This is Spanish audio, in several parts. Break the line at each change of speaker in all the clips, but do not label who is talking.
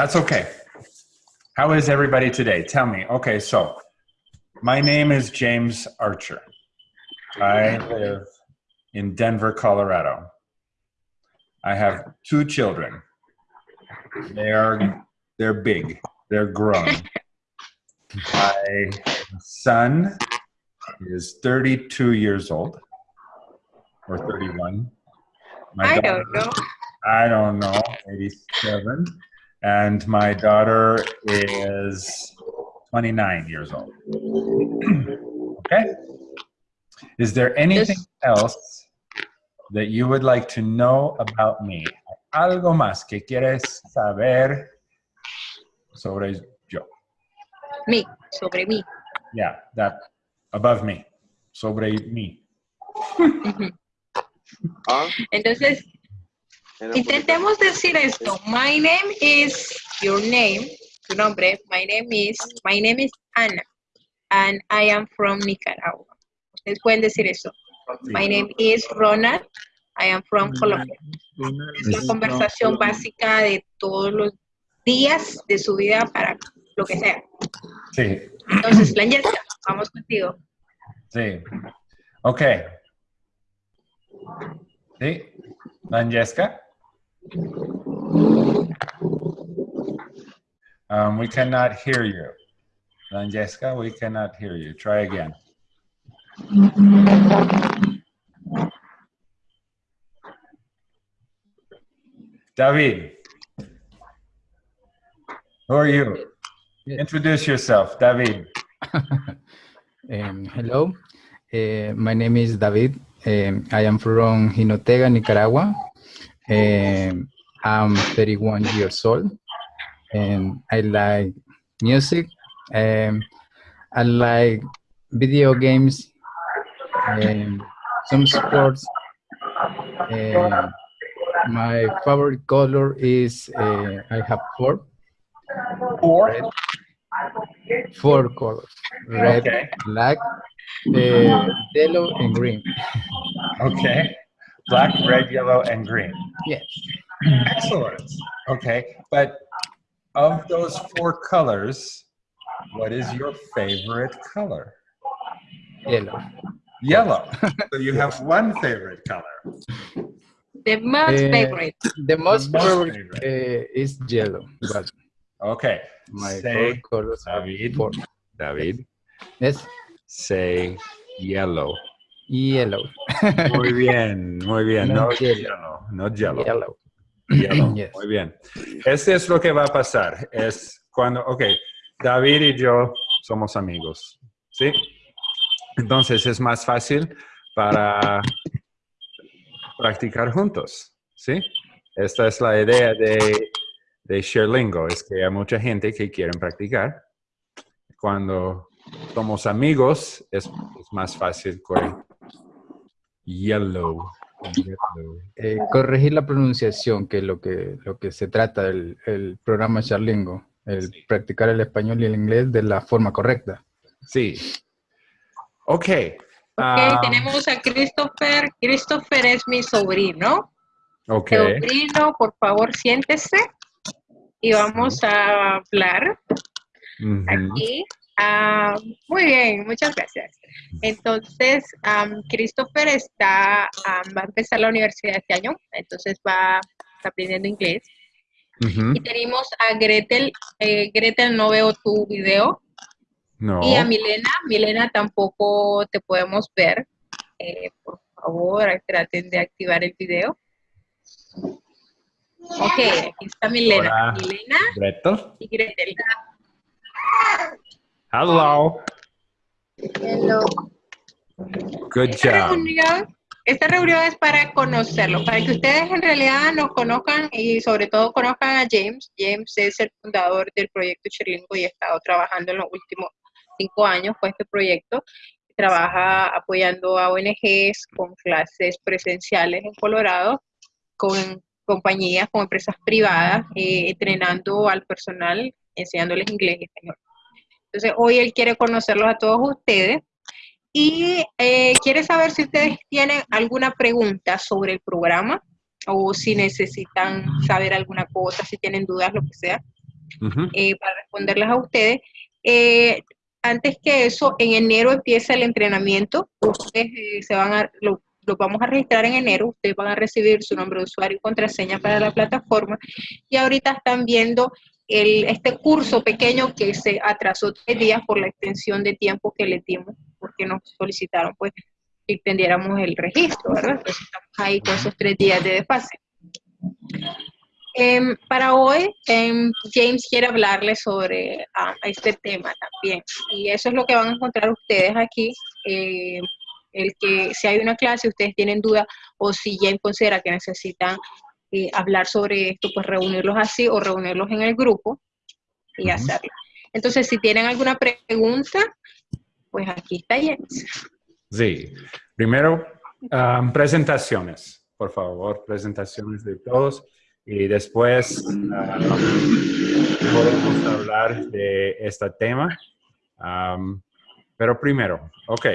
That's okay. How is everybody today? Tell me. Okay, so my name is James Archer. I live in Denver, Colorado. I have two children. They are they're big. They're grown. My son is 32 years old or 31. My
I
daughter-
don't know.
I don't know, 87. And my daughter is 29 years old. okay? Is there anything else that you would like to know about me? Algo más que quieres saber sobre yo?
Me, sobre mí.
Yeah, that above me. Sobre me.
Ujú. Mm-hmm.
Ah,
Entonces, intentemos decir esto. My name is your name, tu nombre. My name is, my name is Ana, and I am from Nicaragua. Ustedes pueden decir eso. My name is Ronald. I am from Colombia. Es la conversación básica de todos los días de su vida para lo que sea.
Sí,
Entonces, Langesta, vamos contigo.
sí. Okay. Sí. Francesca? Um, we cannot hear you. Francesca, we cannot hear you. Try again. David. Who are you? Introduce yourself, David.
Um, hello, Uh, my name is David. Um, I am from Jinotega, Nicaragua. Um, I'm 31 years old, and I like music. Um, I like video games, and some sports. And my favorite color is uh, I have four.
Four.
Red. Four colors: red,
Okay.
black, uh, yellow, and green.
Okay. Black, red, yellow, and green.
Yes.
Excellent. Okay. But of those four colors, what is your favorite color?
Yellow.
Yellow. so you have one favorite color.
The most
Eh,
favorite.
The most
most
favorite
favorite.
uh, is yellow, but
Okay.
my
Say,
favorite colors are
David. David,
Yes,
say yellow.
yellow.
Muy bien, muy bien. No
No yellow.
no yellow.
yellow.
Yellow.
Yes.
Muy bien. Este es lo que va a pasar. Es cuando, ok, David y yo somos amigos, ¿sí? Entonces es más fácil para practicar juntos, ¿sí? Esta es la idea de, de ShareLingo, es que hay mucha gente que quieren practicar. Cuando somos amigos es, es más fácil con yellow. yellow.
Eh, corregir la pronunciación, que es lo que, lo que se trata del el programa Charlingo, el
Sí.
practicar el español y el inglés de la forma correcta.
Sí. Ok.
Ok,
ah,
tenemos a Christopher. Christopher es mi sobrino.
ok.
Sobrino, por favor, siéntese. Y vamos a hablar aquí. Ah, muy bien, muchas gracias. Entonces, Christopher está, va a empezar la universidad este año, entonces va está aprendiendo inglés. Y tenemos a Gretel. Eh, Gretel, no veo tu video.
No.
Y a Milena, Milena tampoco te podemos ver. Eh, por favor, traten de activar el video. Ok, aquí está Milena.
Hola.
Milena
Gretel.
y Gretel.
Hello.
Hello.
Good
Esta
job.
reunión, esta reunión es para conocerlo, para que ustedes en realidad nos conozcan y sobre todo conozcan a James. James es el fundador del proyecto Cherlingo y ha estado trabajando en los últimos cinco años con este proyecto. Trabaja apoyando a ONGs con clases presenciales en Colorado, con compañías, con empresas privadas, eh, entrenando al personal, enseñándoles inglés y español. Entonces, hoy él quiere conocerlos a todos ustedes y eh, quiere saber si ustedes tienen alguna pregunta sobre el programa o si necesitan saber alguna cosa, si tienen dudas, lo que sea, eh, para responderlas a ustedes. Eh, antes que eso, en enero empieza el entrenamiento. Ustedes se van a, lo, lo vamos a registrar en enero. Ustedes van a recibir su nombre de usuario y contraseña para la plataforma. Y ahorita están viendo el, este curso pequeño que se atrasó tres días por la extensión de tiempo que le dimos, porque nos solicitaron pues que extendiéramos el registro, ¿verdad? Entonces estamos ahí con esos tres días de desfase. Em, para hoy, em, James quiere hablarles sobre ah, este tema también. Y eso es lo que van a encontrar ustedes aquí. eh, el que si hay una clase, ustedes tienen duda, o si James considera que necesitan eh, hablar sobre esto, pues reunirlos así o reunirlos en el grupo y
Ujú.
hacerlo. Entonces, si tienen alguna pregunta, pues aquí está James.
Sí. Primero, um, presentaciones. Por favor, presentaciones de todos. Y después ah, podemos hablar de este tema. Um, pero primero, ok.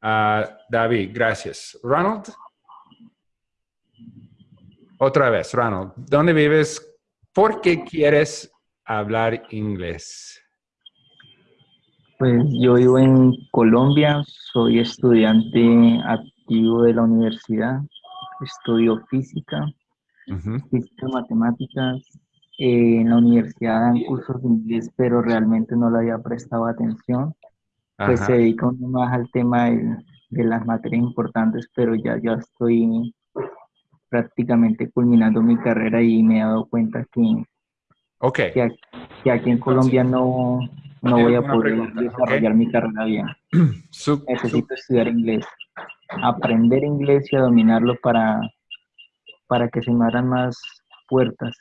Ah, David, gracias. Ronald. Otra vez, Ronald. ¿Dónde vives? ¿Por qué quieres hablar inglés?
Pues yo vivo en Colombia, soy estudiante activo de la universidad, estudio física,
Ujú,
física, matemáticas. Eh, en la universidad dan cursos de inglés, pero realmente no le había prestado atención. Pues
ajá.
se dedica uno más al tema de las materias importantes, pero ya, ya estoy prácticamente culminando mi carrera y me he dado cuenta que, que, aquí, que aquí en Colombia no, no voy a poder desarrollar mi carrera bien. Necesito estudiar inglés, aprender inglés y a dominarlo para, para que se me abran más puertas,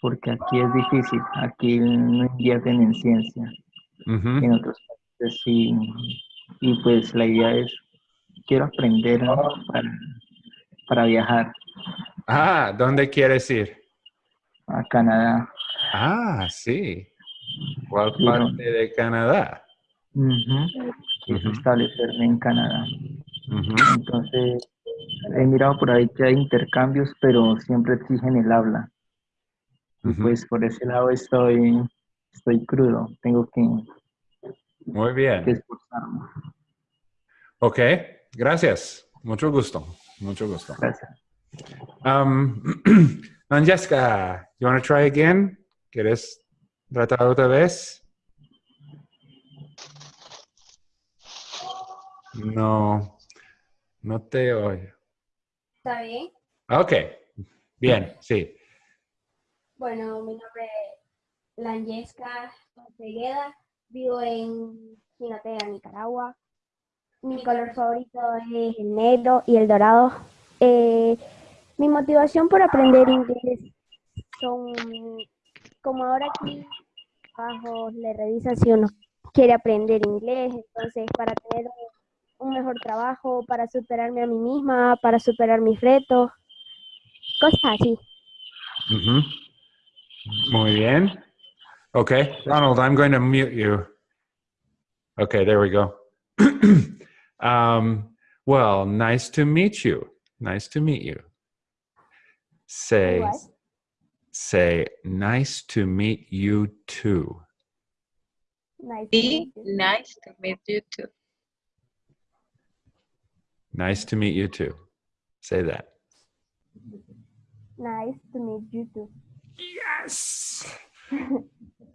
porque aquí es difícil, aquí no invierten en ciencia, en otros países sí, y pues la idea es, quiero aprender para, para viajar
Ah, ¿dónde quieres ir?
a Canadá.
Ah, sí. ¿Cuál parte de Canadá?
Ujú, Quiero establecerme en Canadá. Entonces, he mirado por ahí que hay intercambios, pero siempre exigen el habla. Y pues por ese lado estoy, estoy crudo, tengo que,
Muy
que
bien.
esforzarme.
Ok, gracias. Mucho gusto. Mucho gusto.
Gracias.
Um, Francesca, you want to try again? ¿Quieres tratar otra vez? No, no te oigo.
¿Está bien?
Ok, bien, sí.
Bueno, mi nombre es Langesca Cegueda, vivo en Jinotega, Nicaragua. Mi color favorito es el negro y el dorado. Eh, mi motivación por aprender inglés son, como ahora aquí abajo le revisan si uno quiere aprender inglés, entonces para tener un, mejor trabajo, para superarme a mí misma, para superar mis retos, cosas así.
Muy bien. Okay, Ronald, I'm going to mute you. Okay, there we go. um, well, nice to meet you. Nice to meet you. Say,
What?
say, nice to meet you too.
Nice to meet you.
nice to meet you too.
Nice to meet you too. Say that.
Nice to meet you too.
Yes.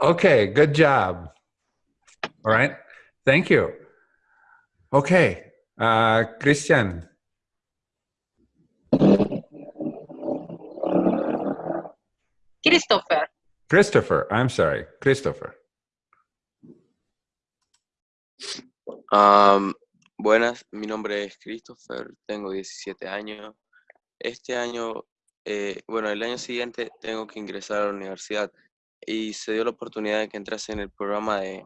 Okay, good job. All right. Thank you. Okay, uh, Christian.
Christopher,
Christopher, I'm sorry, Christopher.
Am, buenas, mi nombre es Christopher, tengo 17 años. Este año, eh, bueno, el año siguiente tengo que ingresar a la universidad y se dio la oportunidad de que entrase en el programa de,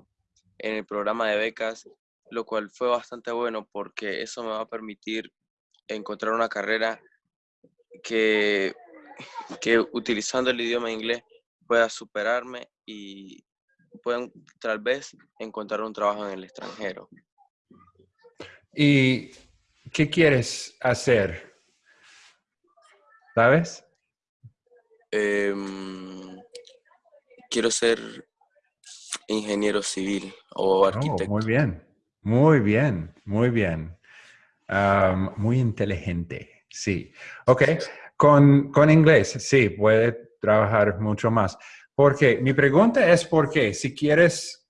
en el programa de becas, lo cual fue bastante bueno porque eso me va a permitir encontrar una carrera que, que utilizando el idioma inglés pueda superarme y puedan tal vez encontrar un trabajo en el extranjero.
¿Y qué quieres hacer? ¿Sabes?
Em, quiero ser ingeniero civil o
Oh,
arquitecto.
muy bien, muy bien, muy bien. Muy inteligente, sí. Ok, con, con inglés, sí, puede trabajar mucho más. Porque mi pregunta es por qué, si quieres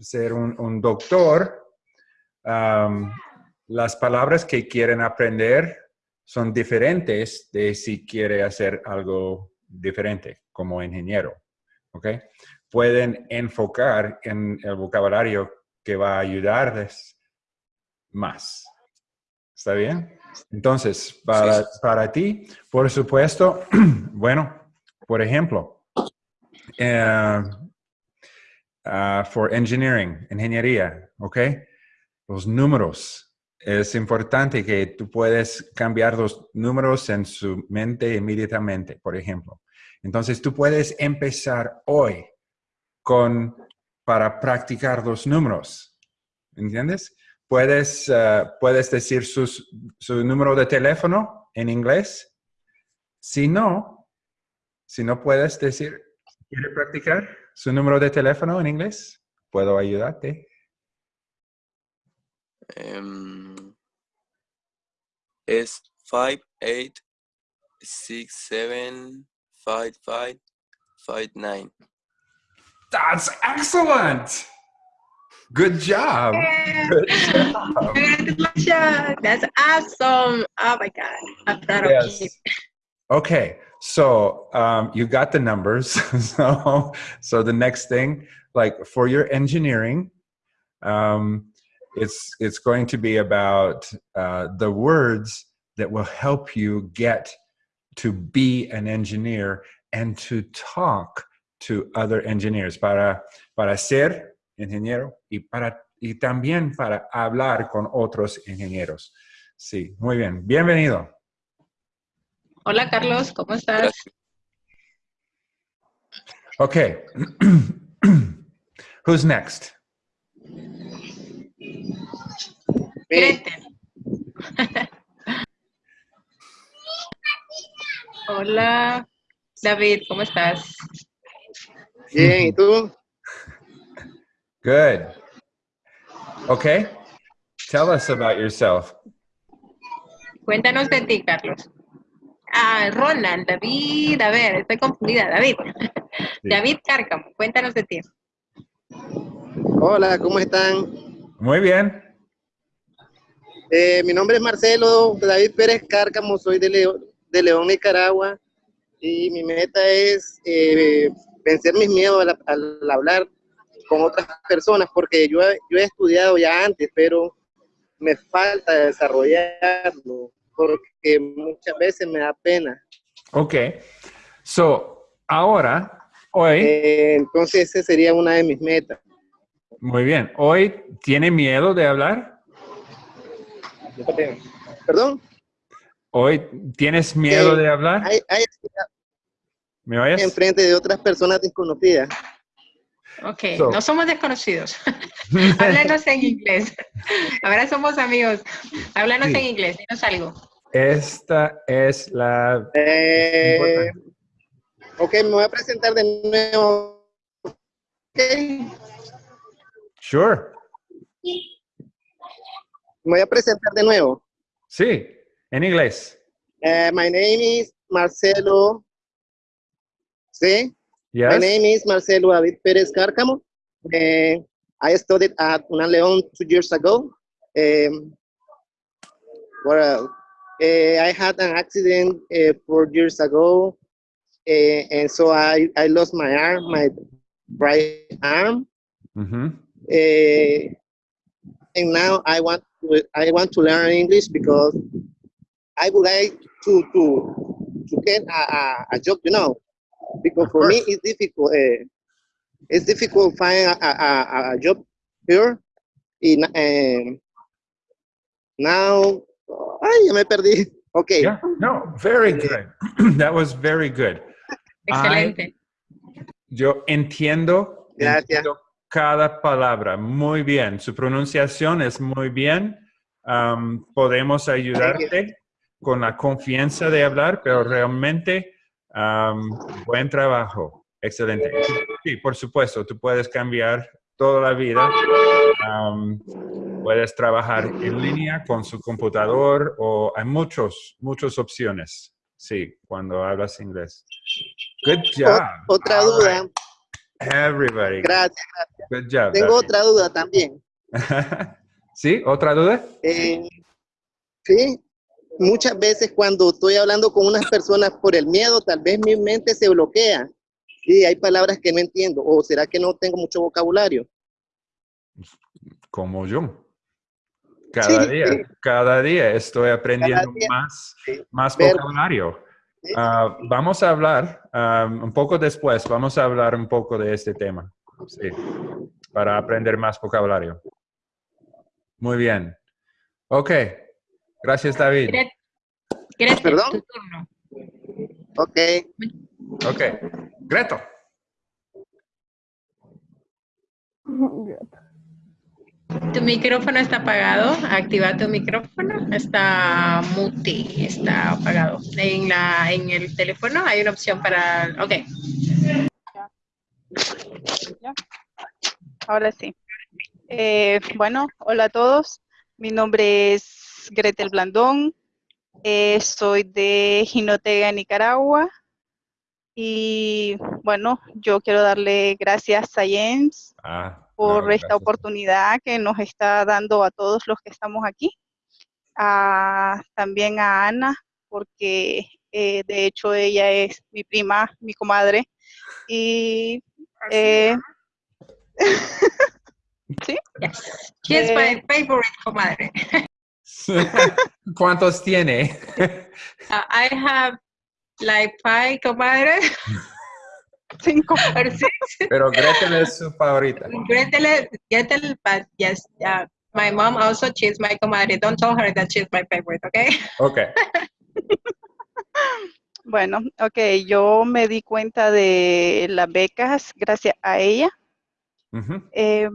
ser un, un doctor, las palabras que quieren aprender son diferentes de si quiere hacer algo diferente como ingeniero. ¿Ok? Pueden enfocar en el vocabulario que va a ayudarles más. ¿Está bien? Entonces, para, para ti, por supuesto, bueno, por ejemplo, eh, ah, for engineering, ingeniería, ¿ok? Los números. Es importante que tú puedes cambiar los números en su mente inmediatamente, por ejemplo. Entonces, tú puedes empezar hoy con, para practicar los números. ¿Entiendes? Puedes, ah, puedes decir sus- su número de teléfono en inglés. Si no, si no puedes decir, ¿quiere practicar su número de teléfono en inglés? ¿Puedo ayudarte?
Em, es 5, 8, 6, 7, 5, 5, 5, 9.
That's excellent! Good job! Good job!
Congratulations! That's awesome! Oh my God, I'm proud of you.
Okay, so um, you got the numbers. so, so the next thing, like for your engineering, um, it's it's going to be about uh, the words that will help you get to be an engineer and to talk to other engineers para para ser ingeniero y para y también para hablar con otros ingenieros. Sí, muy bien. Bienvenido.
Hola Carlos, ¿cómo estás?
Okay. Who's next?
Hola David, ¿cómo estás?
Bien, ¿y tú?
Good. Okay. Tell us about yourself.
Cuéntanos de ti, Carlos. Ah, Roland, David, a ver, estoy confundida, David.
Sí.
David Cárcamo, cuéntanos de ti.
Hola, ¿cómo están?
Muy bien.
Eh, mi nombre es Marcelo David Pérez Cárcamo, soy de León, de León, Nicaragua, y mi meta es eh, vencer mis miedos al, al hablar con otras personas, porque yo, he- yo he estudiado ya antes, pero me falta desarrollarlo, porque muchas veces me da pena.
Okay. So, ahora, hoy,
Eh, entonces, esa sería una de mis metas.
muy bien. Hoy, ¿tiene miedo de hablar?
Perdón,
Hoy, ¿tienes miedo
Eh,
de hablar?
hay, hay
¿Me oyes?
enfrente de otras personas desconocidas.
Ok,
So-
no somos desconocidos. Háblanos en inglés. Ahora somos amigos. Háblanos
Sí.
en inglés, dinos algo.
Esta es la...
Eh, ok, me voy a presentar de nuevo. Ok,
Sure.
me voy a presentar de nuevo.
Sí, en inglés.
Eh, my name is Marcelo. Sí, my name is Marcelo David Pérez Cárcamo. Eh, I studied at Una León two years ago. Um, well, eh, I had an accident uh, four years ago, eh, and so I, I lost my arm, my right arm.
Mhm.
Eh, and now I want to, I want to learn English because I would like to to to get a, a, a job, you know, because
Of
for me it's difficult. Uh, it's difficult find a, a, a, job here. In um, now, ay, me perdí. Okay.
Yeah. No, very good. that was very good.
Excelente.
Yo entiendo,
Gracias.
entiendo cada palabra muy bien. Su pronunciación es muy bien. um, podemos ayudarte con la confianza de hablar, pero realmente um, buen trabajo. Excelente. Sí, por supuesto, tú puedes cambiar toda la vida. Um, puedes trabajar en línea con su computador o hay muchos, muchas opciones. Sí, cuando hablas inglés. Good job.
O- otra
All
duda.
right. Everybody.
Gracias.
Good job.
Tengo
David.
otra duda también.
¿Sí? ¿Otra duda?
Eh, sí, muchas veces cuando estoy hablando con unas personas por el miedo, tal vez mi mente se bloquea y hay palabras que no entiendo. ¿O será que no tengo mucho vocabulario?
Como yo. Cada
Sí,
día,
sí.
cada día estoy aprendiendo
día,
más,
sí.
más
Ver-
vocabulario. Ah, vamos a hablar ah, un poco después, vamos a hablar un poco de este tema, sí, para aprender más vocabulario. Muy bien. Ok. Gracias, David.
Gret- Gretel,
¿Perdón?
tu turno.
Ok.
Ok. Greto.
Tu micrófono está apagado. Activa tu micrófono. Está mute. Está apagado. En, la, en el teléfono hay una opción para... Ok.
Ahora sí. Eh, bueno, hola a todos. Mi nombre es Gretel Blandón. Eh, soy de Jinotega, Nicaragua. Y bueno, yo quiero darle gracias a James
Ah,
por
no,
esta
gracias.
oportunidad que nos está dando a todos los que estamos aquí. A- también a Ana, porque eh, de hecho ella es mi prima, mi comadre. Y eh,
Yes. She is my favorite comadre.
¿Cuántos tiene?
Uh, I have like five comadres.
cinco.
or six.
Pero Gretel es su favorita.
Gretel, Gretel, but yes, uh, my mom also she's my comadre. Don't tell her that she's my favorite, okay?
Ok.
Bueno, ok, yo me di cuenta de las becas gracias a ella. Eh,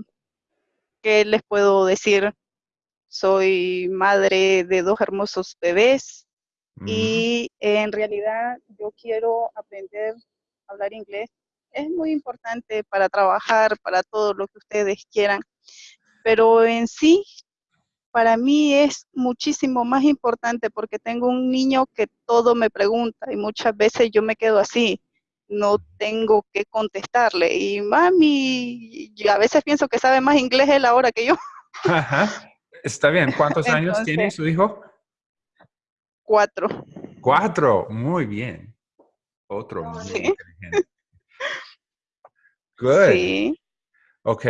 ¿Qué les puedo decir? Soy madre de dos hermosos bebés
Ujú.
y en realidad yo quiero aprender a hablar inglés. Es muy importante para trabajar, para todo lo que ustedes quieran, pero en sí, para mí es muchísimo más importante porque tengo un niño que todo me pregunta y muchas veces yo me quedo así, no tengo que contestarle. Y mami, y a veces pienso que sabe más inglés él ahora que yo.
Ajá. Está bien. ¿Cuántos años tiene su hijo?
Cuatro.
Cuatro. Muy bien. Otro muy
Sí.
inteligente. Good.
Sí,
Ok.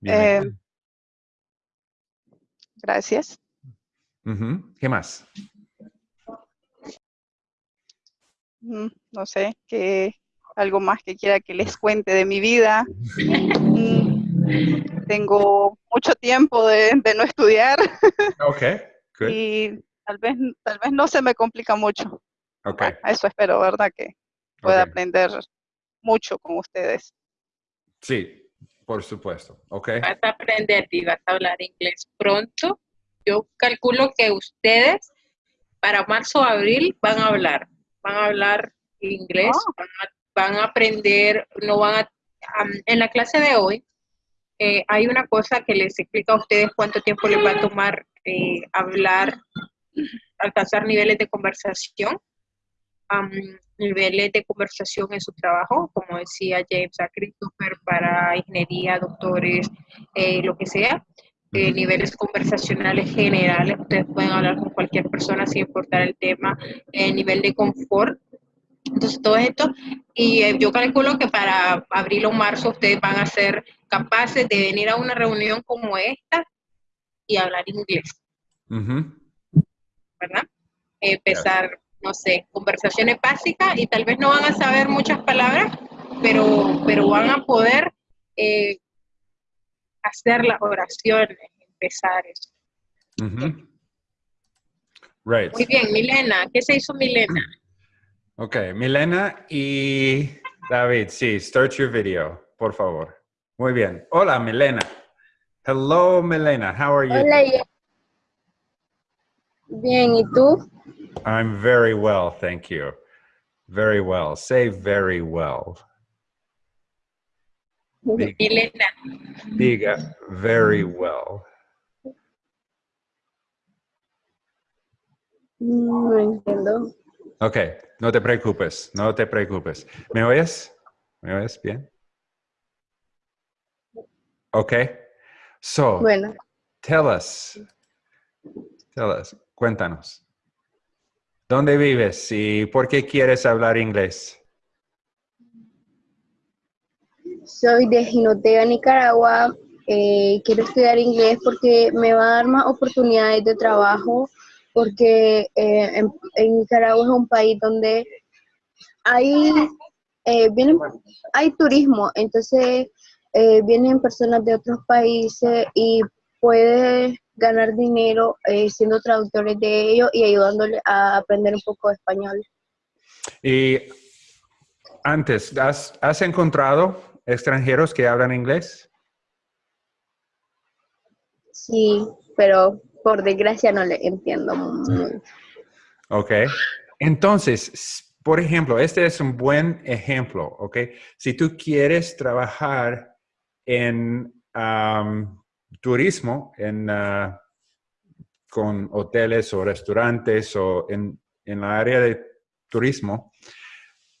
Bien.
Eh, gracias.
¿Qué más?
Mm, No sé, que algo más que quiera que les cuente de mi vida. Tengo mucho tiempo de, de no estudiar
Ok. Good.
y tal vez, tal vez no se me complica mucho.
Ok.
Bueno, eso espero, ¿verdad? Que pueda aprender mucho con ustedes.
Sí, por supuesto. Ok.
Vas a aprender y vas a hablar inglés pronto. Yo calculo que ustedes para marzo o abril van a hablar, van a hablar inglés,
Oh.
van, a, van a aprender, no van a... en la clase de hoy eh, hay una cosa que les explica a ustedes cuánto tiempo les va a tomar eh, hablar, alcanzar niveles de conversación, am, niveles de conversación en su trabajo, como decía James a Christopher, para ingeniería, doctores, eh, lo que sea, eh, niveles conversacionales generales, ustedes pueden hablar con cualquier persona sin importar el tema, eh, nivel de confort. Entonces, todo esto, y eh, yo calculo que para abril o marzo ustedes van a ser capaces de venir a una reunión como esta y hablar inglés,
Ujú.
¿verdad? Empezar, no sé, conversaciones básicas y tal vez no van a saber muchas palabras, pero, pero van a poder eh, hacer las oraciones, empezar eso.
Right.
Muy bien, Milena, ¿qué se hizo Milena?
Ok, Milena y David, sí, start your video, por favor. Muy bien. Hola, Milena. Hello, Milena. How are you?
Hola. Bien, ¿y tú?
I'm very well, thank you. Very well. Say very well. Dig-
Milena,
Diga uh, very well.
Mm, no entiendo.
Ok, no te preocupes, no te preocupes. ¿Me oyes? ¿Me oyes bien? Ok. So,
Bueno,
tell us. Tell us. Cuéntanos. ¿Dónde vives y por qué quieres hablar inglés?
soy de Jinotega, Nicaragua. Eh, quiero estudiar inglés porque me va a dar más oportunidades de trabajo, porque eh, en, en Nicaragua es un país donde hay, eh, vienen, hay turismo, entonces eh, vienen personas de otros países y puedes ganar dinero eh, siendo traductores de ellos y ayudándoles a aprender un poco de español.
Y antes, ¿has, has encontrado extranjeros que hablan inglés?
Sí, pero por desgracia no le entiendo muy.
Ok. Entonces, por ejemplo, este es un buen ejemplo, ¿ok? Si tú quieres trabajar en turismo, en, ah, con hoteles o restaurantes o en, en la área de turismo,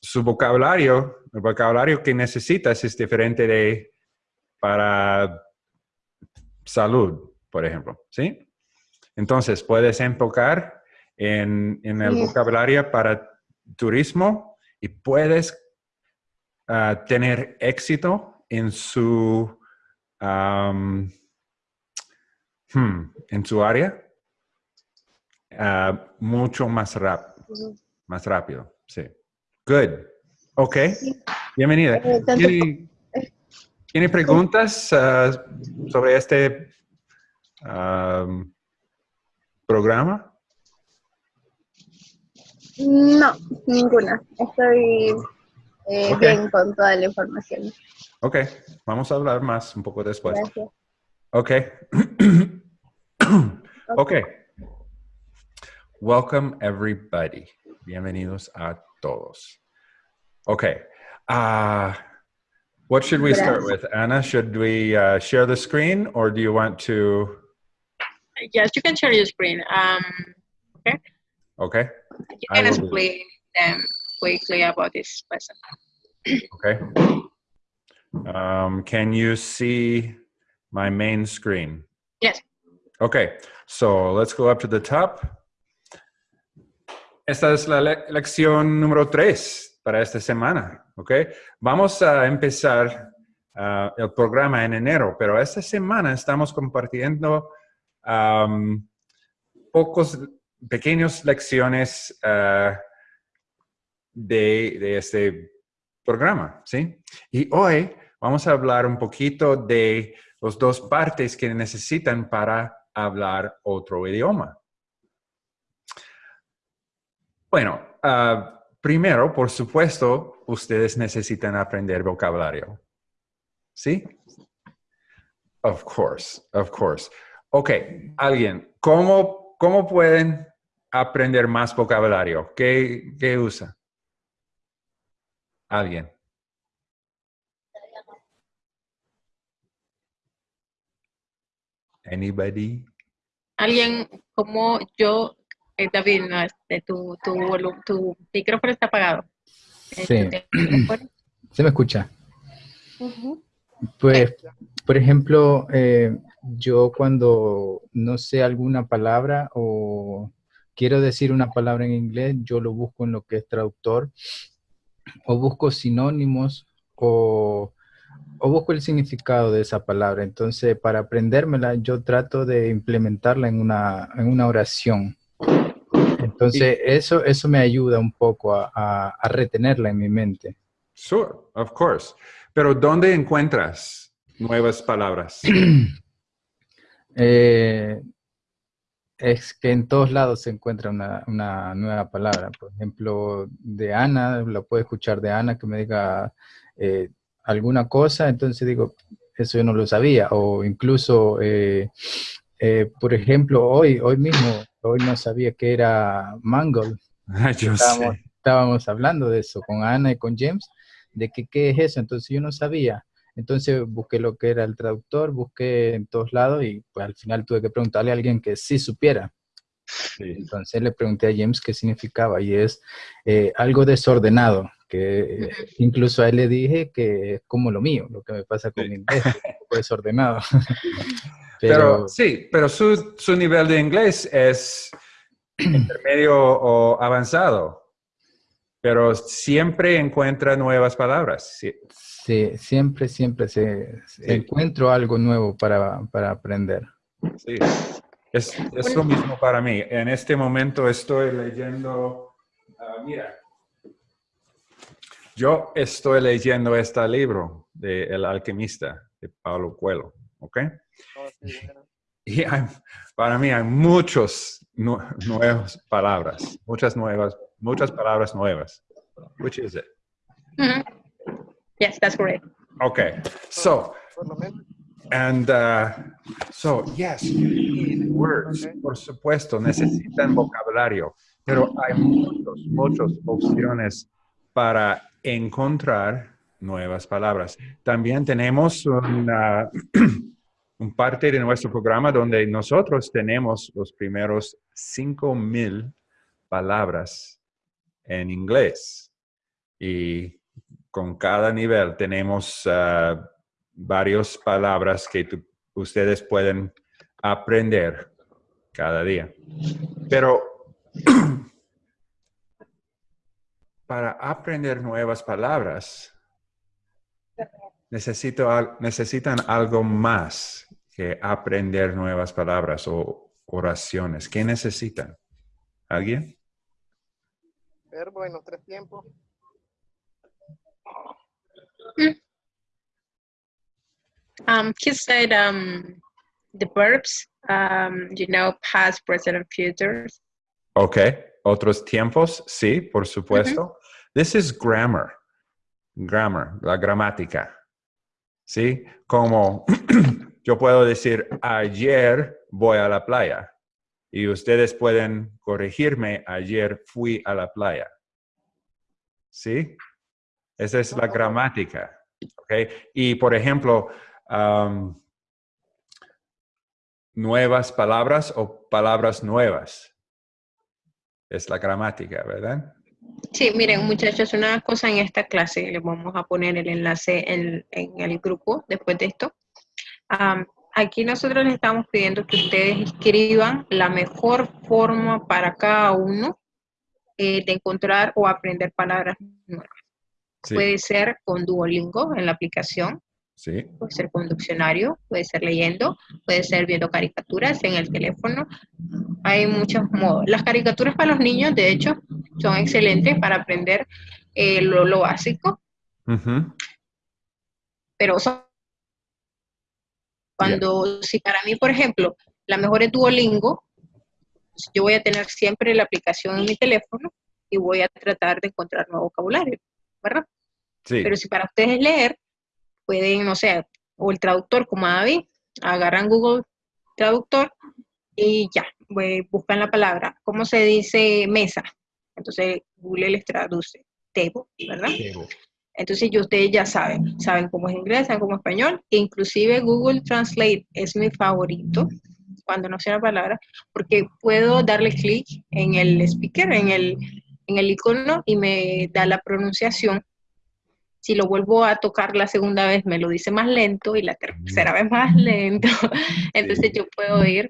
su vocabulario, el vocabulario que necesitas es diferente de para salud, por ejemplo, ¿sí? Entonces, puedes enfocar en, en el
Sí.
vocabulario para turismo y puedes ah, tener éxito en su, hmm, en su área ah, mucho más, rap- más rápido. Sí. Good. Ok. Bienvenida.
Eh,
¿Tiene, tiene preguntas ah, sobre este programa?
No, ninguna. Estoy eh,
Ok.
bien con toda la información.
Ok, vamos a hablar más un poco después.
Gracias.
Ok. ok. Welcome everybody. Bienvenidos a todos. Ok. Uh, what should we start with? Anna, should we uh, share the screen or do you want to?
Yes, you can share your screen. Um,
Okay.
you can explain them quickly about this lesson.
Okay. Um, can you see my main screen?
Yes.
Okay, so let's go up to the top. Esta es la le- lección número 3 para esta semana, ¿ok? Vamos a empezar ah, el programa en enero, pero esta semana estamos compartiendo am, pocos pequeños lecciones de, de este programa, ¿sí? Y hoy vamos a hablar un poquito de las dos partes que necesitan para hablar otro idioma. Bueno, ah, primero, por supuesto, ustedes necesitan aprender vocabulario. ¿Sí? Of course, of course. Ok, alguien, ¿cómo, cómo pueden aprender más vocabulario? ¿Qué, qué usa? Alguien. Anybody?
Alguien como yo, eh, David, no, este, tu, tu, tu micrófono está apagado. Eh,
Sí. ¿Se me escucha? Pues, por ejemplo, eh, yo cuando no sé alguna palabra o quiero decir una palabra en inglés, yo lo busco en lo que es traductor o busco sinónimos o, o busco el significado de esa palabra. Entonces, para aprendérmela, yo trato de implementarla en una, en una oración. Entonces, eso, eso me ayuda un poco a, a- a retenerla en mi mente.
Sure, of course. Pero ¿dónde encuentras nuevas palabras?
Eh, es que en todos lados se encuentra una, una nueva palabra. Por ejemplo, de Ana, la puedo escuchar de Ana que me diga eh, alguna cosa, entonces digo, eso yo no lo sabía. O incluso, eh, eh, por ejemplo, hoy, hoy mismo hoy no sabía que era mangle.
Yo
Estábamos,
sé.
estábamos hablando de eso con Ana y con James, de que qué es eso, entonces yo no sabía. Entonces busqué lo que era el traductor, busqué en todos lados y pues al final tuve que preguntarle a alguien que sí supiera.
Sí.
Entonces le pregunté a James qué significaba y es eh, algo desordenado, que eh, incluso a él le dije que es como lo mío, lo que me pasa con
Sí.
mi inglés, desordenado.
Pero,
Pero,
sí, pero su, su nivel de inglés es intermedio o avanzado. Pero siempre encuentra nuevas palabras. Sí,
sí, siempre, siempre se, se-
Sí.
encuentro algo nuevo para, para aprender.
sí. Es, es lo mismo para mí. En este momento estoy leyendo, ah, mira, yo estoy leyendo este libro de El alquimista de Pablo Coelho, ¿ok? Y hay- para mí hay muchos nu- nuevas palabras, muchas nuevas, muchas palabras nuevas. Which is it?
Mhm. Yes, that's correct.
Okay, so, and uh, so, yes, you need words, por supuesto, necesitan vocabulario, pero hay muchos, muchas opciones para encontrar nuevas palabras. También tenemos una, un parte de nuestro programa donde nosotros tenemos los primeros 5000 palabras en inglés. Y con cada nivel tenemos ah, varias palabras que ustedes pueden aprender cada día. Pero para aprender nuevas palabras, necesito, necesitan algo más que aprender nuevas palabras o oraciones. ¿Qué necesitan? ¿Alguien?
Verbo en los tres tiempos.
Um, he said um, the verbs, um, you know, past, present, and future.
Ok. Otros tiempos, sí, por supuesto. This is grammar. Grammar, la gramática. ¿Sí? Como yo puedo decir, ayer voy a la playa. Y ustedes pueden corregirme, ayer fui a la playa. ¿Sí? Esa es la gramática. ¿Ok? Y, por ejemplo, nuevas palabras o palabras nuevas. Es la gramática, ¿verdad?
Sí, miren, muchachos, una cosa en esta clase, les vamos a poner el enlace en, en el grupo después de esto. Aquí nosotros les estamos pidiendo que ustedes escriban la mejor forma para cada uno eh, de encontrar o aprender palabras.
Sí.
Puede ser con Duolingo en la aplicación,
Sí.
puede ser con diccionario, puede ser leyendo, puede ser viendo caricaturas en el teléfono. Hay muchos modos. Las caricaturas para los niños, de hecho, son excelentes para aprender eh, lo, lo básico, pero son- cuando, si para mí, por ejemplo, la mejor es Duolingo, yo voy a tener siempre la aplicación en mi teléfono y voy a tratar de encontrar nuevo vocabulario, ¿verdad?
Sí.
Pero si para ustedes leer, pueden, no sé, o el traductor como a David, agarran Google Traductor y ya, pues, buscan la palabra. ¿Cómo se dice mesa? Entonces Google les traduce table, ¿verdad? Entonces ya ustedes ya saben, saben cómo es inglés, saben cómo es español, e inclusive Google Translate es mi favorito cuando no sé la palabra, porque puedo darle clic en el speaker, en el, en el icono y me da la pronunciación. Si lo vuelvo a tocar la segunda vez, me lo dice más lento y la tercera vez más lento. Entonces yo puedo ir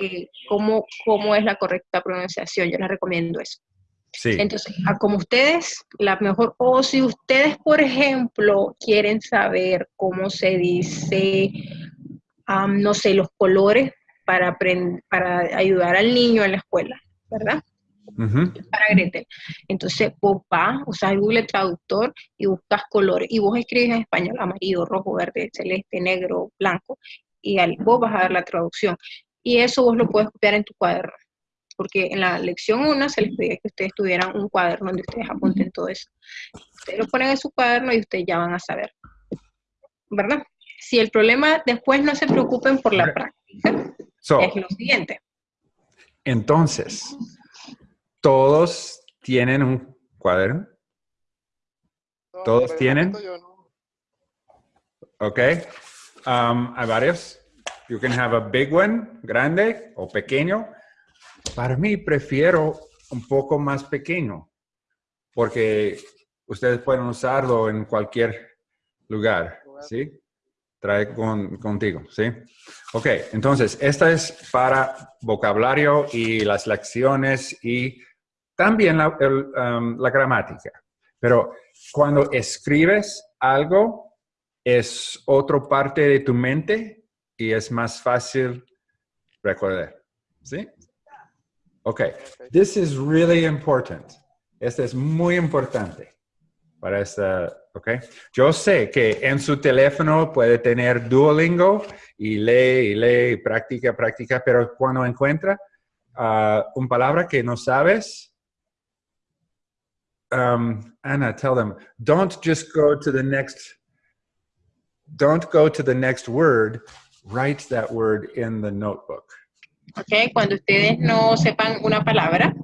eh, cómo, cómo es la correcta pronunciación. Yo les recomiendo eso.
Sí.
Entonces, a como ustedes, la mejor, o si ustedes, por ejemplo, quieren saber cómo se dice, no sé, los colores para, para ayudar al niño en la escuela, ¿verdad? Para Gretel. Entonces, vos vas, usas el Google Traductor y buscas colores, y vos escribes en español amarillo, rojo, verde, celeste, negro, blanco, y al, vos vas a dar la traducción. Y eso vos lo puedes copiar en tu cuaderno porque en la lección 1 se les pedía que ustedes tuvieran un cuaderno donde ustedes apunten todo eso. Ustedes lo ponen en su cuaderno y ustedes ya van a saber. ¿Verdad? Si el problema después no se preocupen por la práctica,
So,
es lo siguiente.
Entonces, todos tienen un cuaderno. ¿Todos tienen? Ok. Um, hay varios. You can have a big one, grande o pequeño. Para mí prefiero un poco más pequeño porque ustedes pueden usarlo en cualquier lugar, ¿sí? Trae con, contigo, ¿sí? Ok, entonces, esta es para vocabulario y las lecciones y también la, el, um, la gramática. Pero cuando escribes algo, es otra parte de tu mente y es más fácil recordar, ¿sí? Okay, this is really important. Este es muy importante para esta, ok. Yo sé que en su teléfono puede tener Duolingo y lee y lee y practica, practica, pero cuando encuentra uh, una palabra que no sabes, um, Anna, tell them, don't just go to the next, don't go to the next word, write that word in the notebook.
¿ok? Cuando ustedes no sepan una palabra,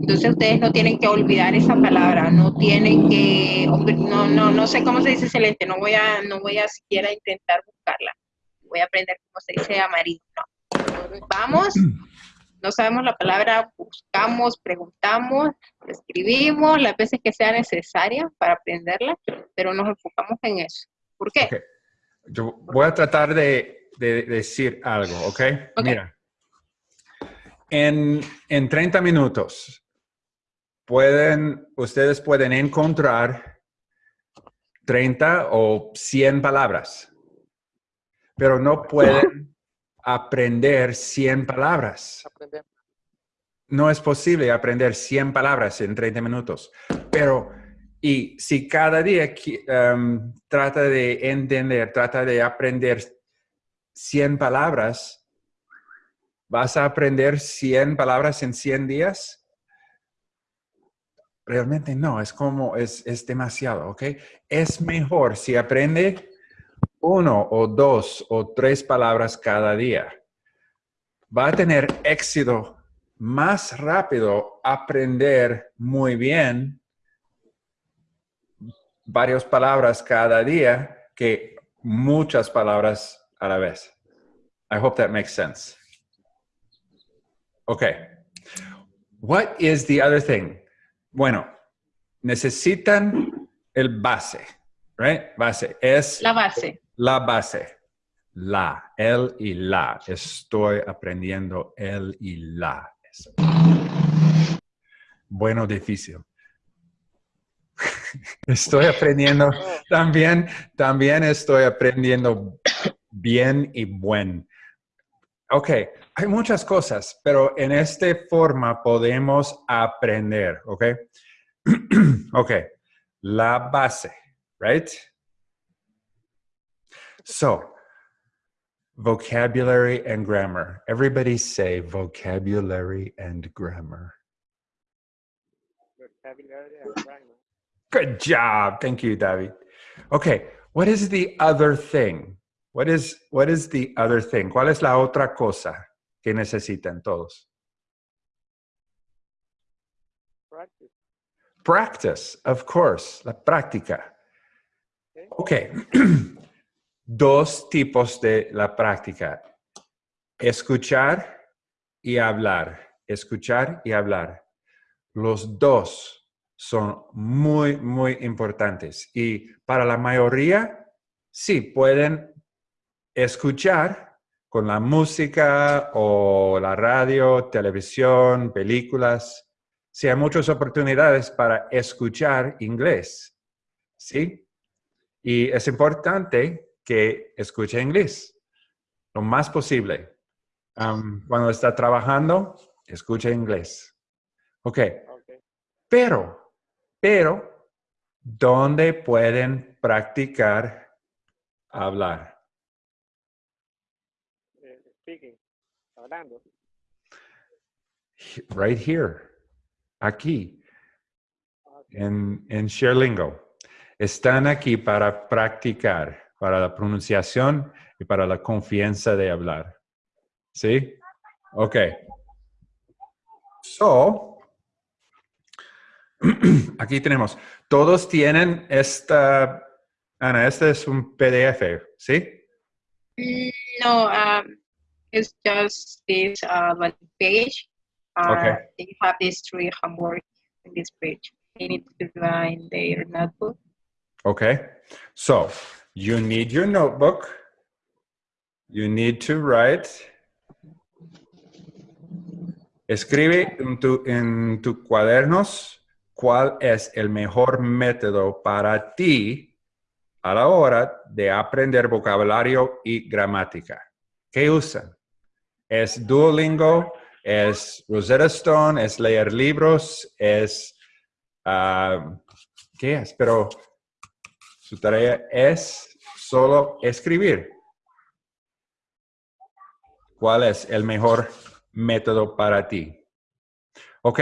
entonces ustedes no tienen que olvidar esa palabra, no tienen que, no, no, no sé cómo se dice celeste, no voy a, no voy a siquiera intentar buscarla, voy a aprender cómo se dice amarillo. Vamos, no sabemos la palabra, buscamos, preguntamos, escribimos las veces que sea necesaria para aprenderla, pero nos enfocamos en eso. ¿Por qué?
Okay. Yo voy a tratar de, de decir algo, ¿ok?
Ok.
Mira, en, en 30 minutos, pueden, ustedes pueden encontrar 30 o 100 palabras, pero no pueden aprender 100 palabras. No es posible aprender 100 palabras en 30 minutos, pero y si cada día um, trata de entender, trata de aprender 100 palabras, ¿Vas a aprender 100 palabras en 100 días? Realmente no, es como, es, es demasiado, ¿ok? Es mejor si aprende uno o dos o tres palabras cada día. Va a tener éxito más rápido aprender muy bien varias palabras cada día que muchas palabras a la vez. I hope that makes sense. Okay. What is the other thing? Bueno, necesitan el base, right? Base es
La base.
La base. La, el y la. Estoy aprendiendo el y la. Bueno, difícil. Estoy aprendiendo también, también estoy aprendiendo bien y buen. Ok, hay muchas cosas, pero en esta forma podemos aprender, ¿ok? ok, la base, right? So, vocabulary and grammar. Everybody say vocabulary and grammar.
Vocabulary and grammar.
Good job. Thank you, David. Okay, what is the other thing? What is, what is the other thing? ¿Cuál es la otra cosa que necesitan todos?
Practice.
Practice, of course, la práctica. Ok, dos tipos de la práctica. Escuchar y hablar. Escuchar y hablar. Los dos son muy, muy importantes. Y para la mayoría, sí, pueden escuchar con la música o la radio, televisión, películas. Sí, hay muchas oportunidades para escuchar inglés. ¿Sí? Y es importante que escuche inglés lo más posible. Um, cuando está trabajando, escuche inglés. Ok.
Okay.
Pero, pero, ¿dónde pueden practicar hablar?
Eh, speaking. Hablando.
Right here. Aquí.
Okay.
en, en Sherlingo. Están aquí para practicar, para la pronunciación y para la confianza de hablar. ¿Sí? Ok. So, aquí tenemos, todos tienen esta, Ana, este es un PDF, ¿sí?
Mm, No, um, it's just this uh, one page. Uh,
Okay.
You have these three homework in this page. You need to find their notebook.
Okay, so you need your notebook. You need to write. Escribe en tu, en tu cuadernos cuál es el mejor método para ti a la hora de aprender vocabulario y gramática. ¿Qué usan? ¿Es Duolingo? ¿Es Rosetta Stone? ¿Es leer libros? ¿Es... ah, ¿Qué es? Pero su tarea es solo escribir. ¿Cuál es el mejor método para ti? ¿Ok?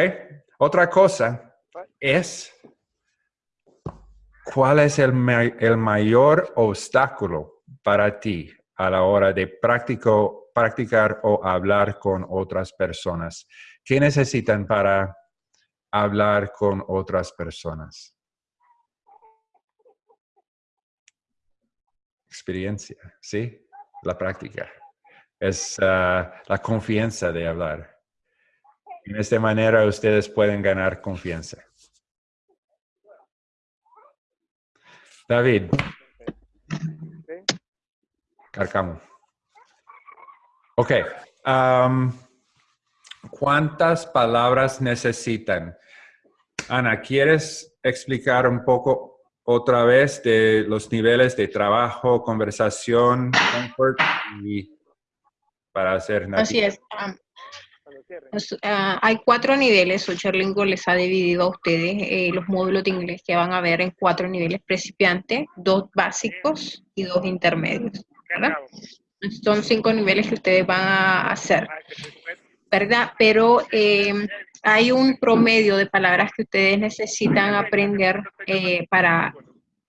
Otra cosa es, ¿cuál es el, el mayor obstáculo para ti a la hora de practico- practicar o hablar con otras personas? ¿Qué necesitan para hablar con otras personas? Experiencia, ¿sí? La práctica. Es ah, la confianza de hablar. En esta manera ustedes pueden ganar confianza. David. Carcamo. Ok. ¿Cuántas palabras necesitan? Ana, ¿quieres explicar un poco otra vez de los niveles de trabajo, conversación, comfort y para hacer
Así es. um. Pues, ah, hay cuatro niveles, o Cherlingo les ha dividido a ustedes eh, los módulos de inglés que van a ver en cuatro niveles principiantes, dos básicos y dos intermedios, ¿verdad? Son cinco niveles que ustedes van a hacer, ¿verdad? Pero eh, hay un promedio de palabras que ustedes necesitan aprender eh, para,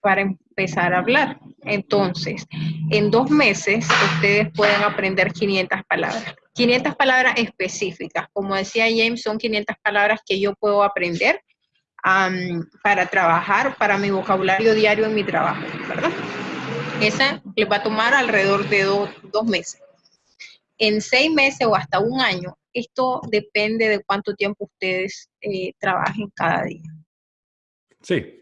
para empezar a hablar. Entonces, en dos meses ustedes pueden aprender 500 palabras. 500 palabras específicas. Como decía James, son 500 palabras que yo puedo aprender para trabajar, para mi vocabulario diario en mi trabajo, ¿verdad? Esa les va a tomar alrededor de do- dos meses. En seis meses o hasta un año, esto depende de cuánto tiempo ustedes eh, trabajen cada día.
Sí.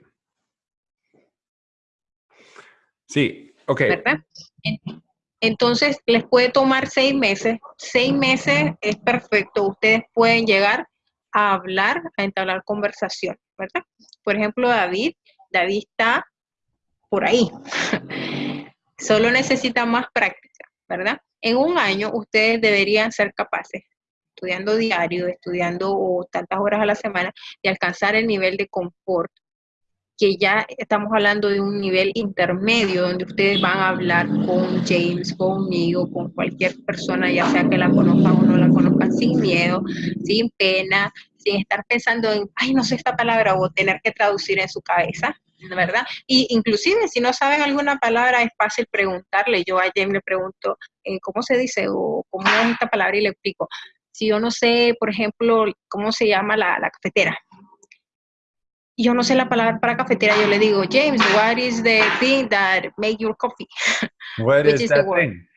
Sí, ok.
¿verdad? En- Entonces, les puede tomar seis meses. Seis meses es perfecto. Ustedes pueden llegar a hablar, a entablar conversación, ¿verdad? Por ejemplo, David, David está por ahí. Solo necesita más práctica, ¿verdad? En un año, ustedes deberían ser capaces, estudiando diario, estudiando tantas horas a la semana, de alcanzar el nivel de confort que ya estamos hablando de un nivel intermedio donde ustedes van a hablar con James, conmigo, con cualquier persona, ya sea que la conozcan o no la conozcan, sin miedo, sin pena, sin estar pensando en, ay, no sé esta palabra o tener que traducir en su cabeza, ¿verdad? Y inclusive si no saben alguna palabra es fácil preguntarle. Yo a James le pregunto, eh, ¿cómo se dice? O ¿cómo es esta palabra? Y le explico. Si yo no sé, por ejemplo, cómo se llama la, la cafetera, yo no sé la palabra para cafetera, yo le digo, James, what is the thing that make your coffee?
What
which
is
is the
that thing?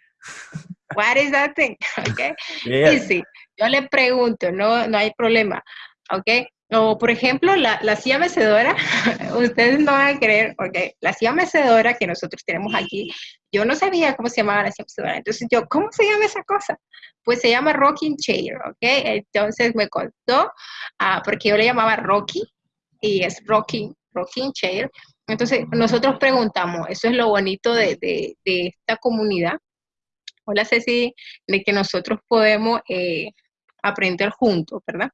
What is that thing? Okay.
Yeah.
Easy. Yo le pregunto, no, no hay problema. ¿Ok? O, por ejemplo, la, la silla mecedora, ustedes no van a creer, ok, la silla mecedora que nosotros tenemos aquí, yo no sabía cómo se llamaba la silla mecedora. Entonces yo, ¿cómo se llama esa cosa? Pues se llama rocking chair, ¿ok? Entonces me contó, ah, porque yo le llamaba Rocky, y es rocking, rocking chair. Entonces nosotros preguntamos, eso es lo bonito de, de- de esta comunidad. Hola Ceci, de que nosotros podemos eh, aprender juntos, ¿verdad?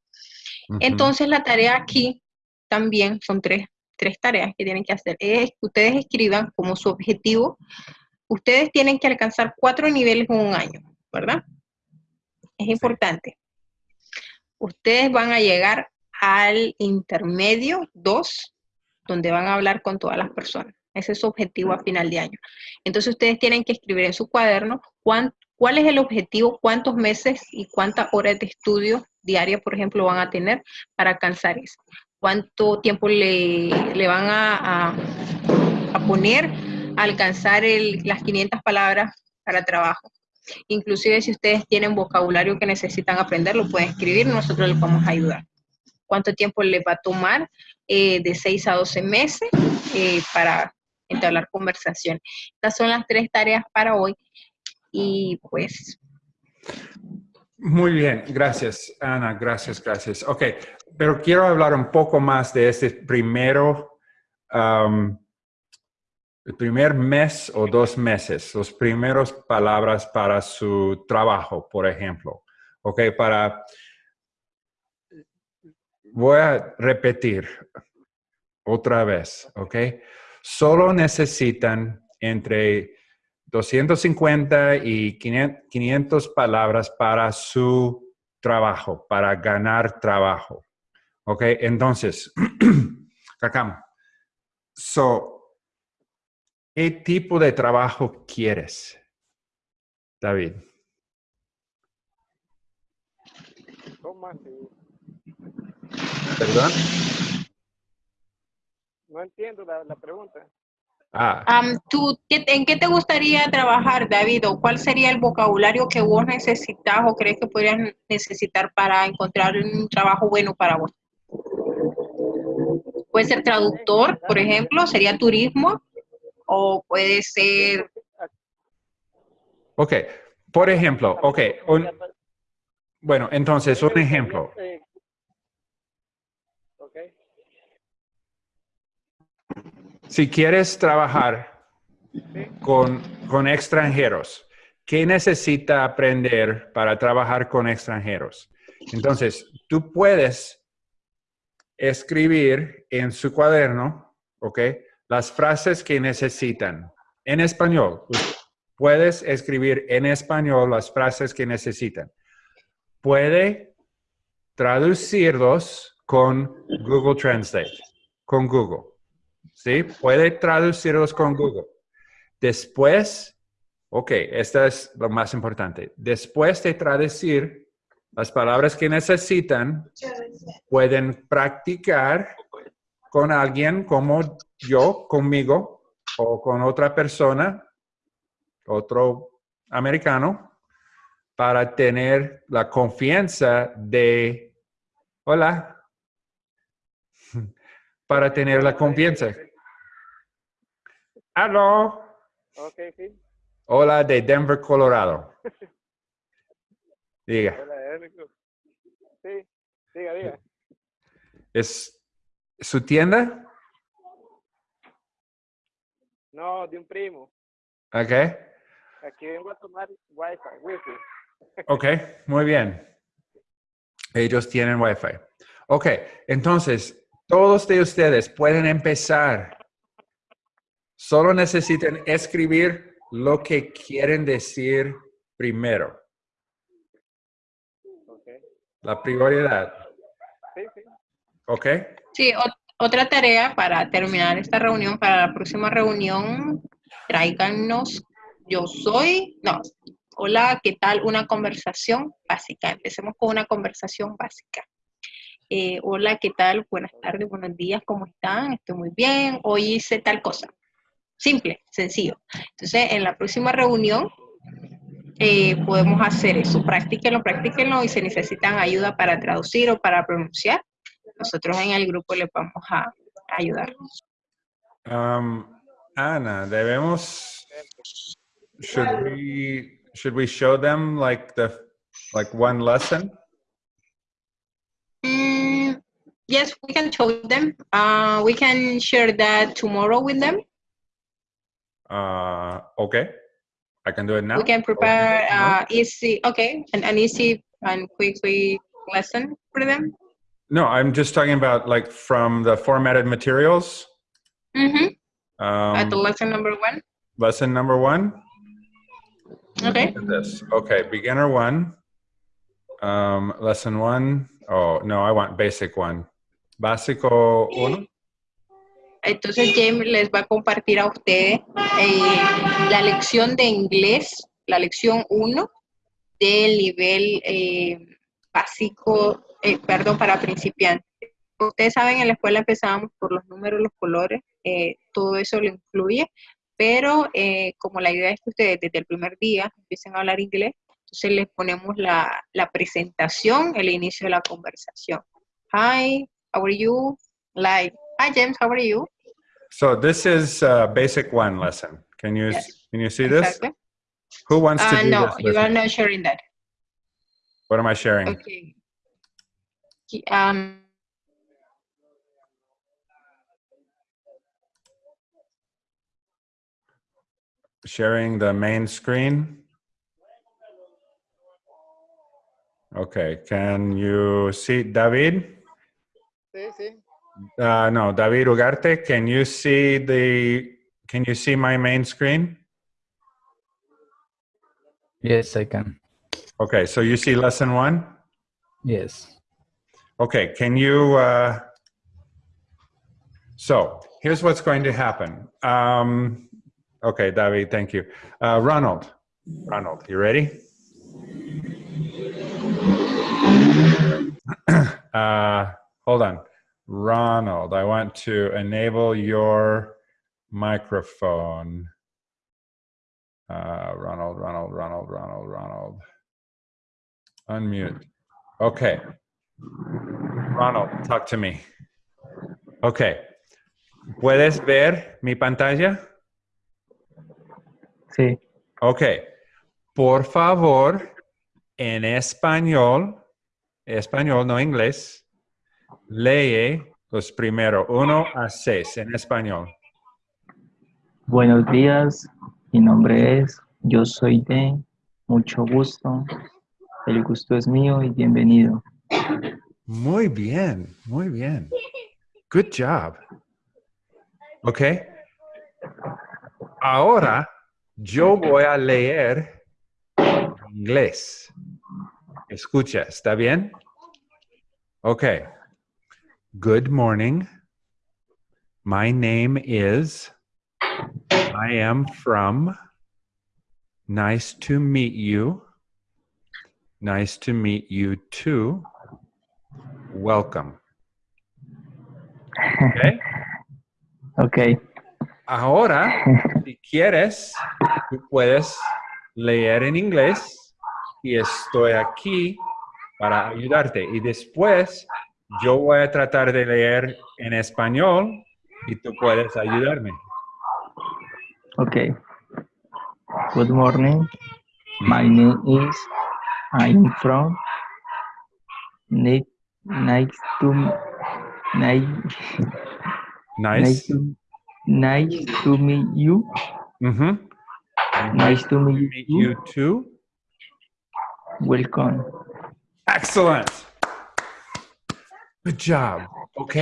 Entonces la tarea aquí también son tres, tres tareas que tienen que hacer. Es que ustedes escriban como su objetivo. Ustedes tienen que alcanzar cuatro niveles en un año, ¿verdad? Es importante. Ustedes van a llegar al intermedio 2, donde van a hablar con todas las personas, Ese es su objetivo a final de año. Entonces ustedes tienen que escribir en su cuaderno cuán- cuál es el objetivo, cuántos meses y cuántas horas de estudio diaria, por ejemplo, van a tener para alcanzar eso. Cuánto tiempo le, le van a, a- a poner a alcanzar el- las 500 palabras para trabajo. Inclusive si ustedes tienen vocabulario que necesitan aprender, lo pueden escribir, nosotros les vamos a ayudar. ¿Cuánto tiempo les va a tomar? Eh, de 6 a 12 meses eh, para entablar conversación. Estas son las tres tareas para hoy. Y pues,
Muy bien, gracias, Ana, gracias, gracias. Ok, pero quiero hablar un poco más de este primero, am, el primer mes o dos meses, los primeros palabras para su trabajo, por ejemplo. Ok, para, voy a repetir otra vez, ok. Solo necesitan entre 250 y 500 500 palabras para su trabajo, para ganar trabajo. ¿Ok? Entonces, Cacam, so, ¿qué tipo de trabajo quieres, David? ¿Perdón?
No entiendo la, la pregunta.
Ah,
¿tú, qué- ¿en qué te gustaría trabajar, David? ¿O cuál sería el vocabulario que vos necesitas o crees que podrías necesitar para encontrar un trabajo bueno para vos? Puede ser traductor, por ejemplo, sería turismo, o puede ser
ok. Por ejemplo, ok. un- bueno, entonces, un ejemplo.
Eh, Ok.
Si quieres trabajar con, con extranjeros, ¿qué necesita aprender para trabajar con extranjeros? Entonces, tú puedes escribir en su cuaderno, ¿ok? Las frases que necesitan en español. Puedes escribir en español las frases que necesitan. Puede traducirlos con Google Translate, con Google. ¿Sí? Puede traducirlos con Google. Después, ok, esto es lo más importante. Después de traducir las palabras que necesitan, pueden practicar con alguien como yo, conmigo, o con otra persona, otro americano, para tener la confianza de, hola, para tener la confianza. Aló.
Ok, sí.
Hola de Denver, Colorado. Diga.
Sí, diga, diga.
¿es su tienda?
No, de un primo.
Ok,
Aquí vengo a tomar Wi-Fi, Wi-Fi.
ok, muy bien. Ellos tienen Wi-Fi. Ok, entonces, todos de ustedes pueden empezar. Solo necesitan escribir lo que quieren decir primero. La prioridad.
Sí, sí.
¿Ok?
Sí, ot- otra tarea para terminar esta reunión, para la próxima reunión, tráiganos, yo soy, no, hola, ¿qué tal? Una conversación básica. Empecemos con una conversación básica. Eh, hola, ¿qué tal? Buenas tardes, buenos días, ¿cómo están? Estoy muy bien, hoy hice tal cosa. Simple, sencillo. Entonces, en la próxima reunión eh, podemos hacer eso. Practíquenlo, practíquenlo y si necesitan ayuda para traducir o para pronunciar, nosotros en el grupo les vamos a a ayudar.
Um, Ana, debemos. Should we should we show them like the like one lesson?
Mm, yes, we can show them. Uh, we can share that tomorrow with them.
Uh, okay, I can do it now.
We can prepare uh, easy, okay, an, an easy and quick, quick lesson for them.
No, I'm just talking about like from the formatted materials.
Mm-hmm. At the
Um,
lesson number one.
lesson number one.
Okay.
This. Okay, beginner one. Um, lesson one. Oh no, I want basic one. Básico uno.
Entonces James les va a compartir a ustedes eh, la lección de inglés, la lección 1 del nivel eh, básico, eh, perdón, para principiantes. Ustedes saben, en la escuela empezábamos por los números, los colores, todo eso lo incluye, pero como la idea es que ustedes desde el primer día empiecen a hablar inglés, entonces les ponemos la, la presentación, el inicio de la conversación. Hi, how are you? Like, hi James, how are you?
So this is uh, basic one lesson. Can you
Yes.
can you see this?
Exactly.
Who wants to
Uh,
do
no,
this?
you are not sharing that.
What am I sharing?
Okay. Um,
Sharing the main screen. Okay, can you see David?
Sí, sí.
Uh, no, David Ugarte, can you see the, can you see my main screen?
Yes, I can.
Okay, so you see lesson one?
Yes.
Okay, can you, uh, so here's what's going to happen. Um, okay, David, thank you. Uh, Ronald, Ronald, you ready? uh, hold on. Ronald, I want to enable your microphone. Uh, Ronald, Ronald, Ronald, Ronald, Ronald. Unmute. Okay. Ronald, talk to me. Okay. ¿Puedes ver mi pantalla?
Sí,
Ok. Por favor, en español, español, no inglés, lee los primeros uno a seis en español.
buenos días. Mi nombre es, yo soy de, mucho gusto. El gusto es mío y bienvenido.
Muy bien, muy bien. Good job. Ok. Ahora yo voy a leer inglés. Escucha, ¿está bien? Ok. Good morning. My name is. I am from. Nice to meet you. Nice to meet you too. Welcome. Okay.
Ok,
Ahora, si quieres, tú puedes leer en inglés y estoy aquí para ayudarte. Y después yo voy a tratar de leer en español y tú puedes ayudarme.
ok. Good morning. My name is, I'm from, Nice, nice to, nice, nice to, nice to meet you. Nice to meet
Meet
you.
you too.
Welcome.
Excellent. Good job. Ok.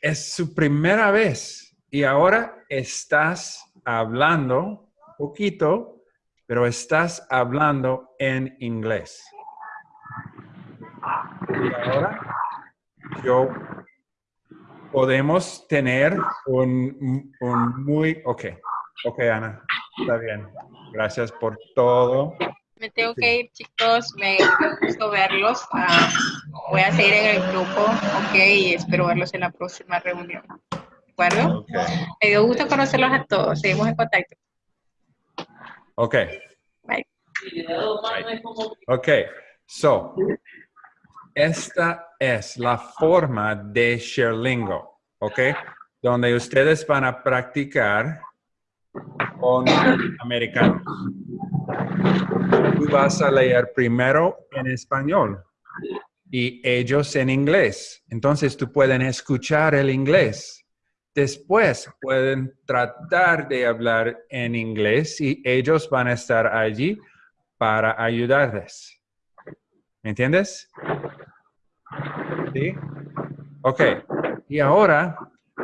Es su primera vez y ahora estás hablando poquito, pero estás hablando en inglés. Y ahora yo podemos tener un, un muy... Ok. Ok, Ana. Está bien. Gracias por todo.
Me tengo que ir, chicos. Me gusto verlos. Ah, voy a seguir en el grupo, ok, y espero verlos en la próxima reunión. ¿De acuerdo?
Ok.
Me dio gusto conocerlos a todos. Seguimos en contacto.
Ok.
Bye.
Ok, so, esta es la forma de Sherlingo, ok, donde ustedes van a practicar con americanos. Tú vas a leer primero en español y ellos en inglés. Entonces tú pueden escuchar el inglés. Después pueden tratar de hablar en inglés y ellos van a estar allí para ayudarles. ¿Me entiendes? ¿Sí? Ok. Y ahora,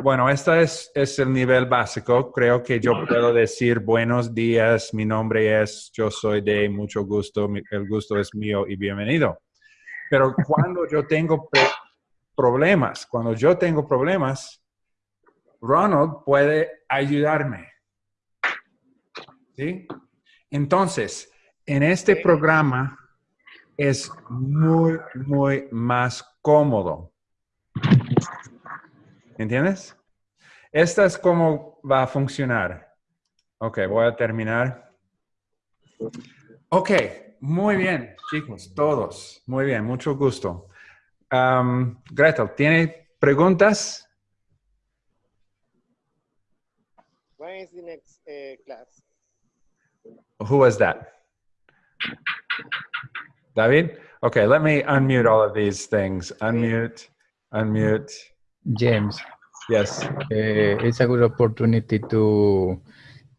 bueno, este es, es el nivel básico. Creo que yo puedo decir buenos días, mi nombre es, yo soy de mucho gusto, el gusto es mío y bienvenido. Pero cuando yo tengo problemas, cuando yo tengo problemas, Ronald puede ayudarme. ¿Sí? Entonces, en este programa es muy, muy más cómodo. ¿Entiendes? Esta es cómo va a funcionar. Ok, voy a terminar. Ok, muy bien, chicos, todos. Muy bien, mucho gusto. Um, Gretel, ¿tiene preguntas?
When is the next uh, class?
Who was that? David? Okay, let me unmute all of these things. Unmute, unmute.
James,
Yes.
uh, it's a good opportunity to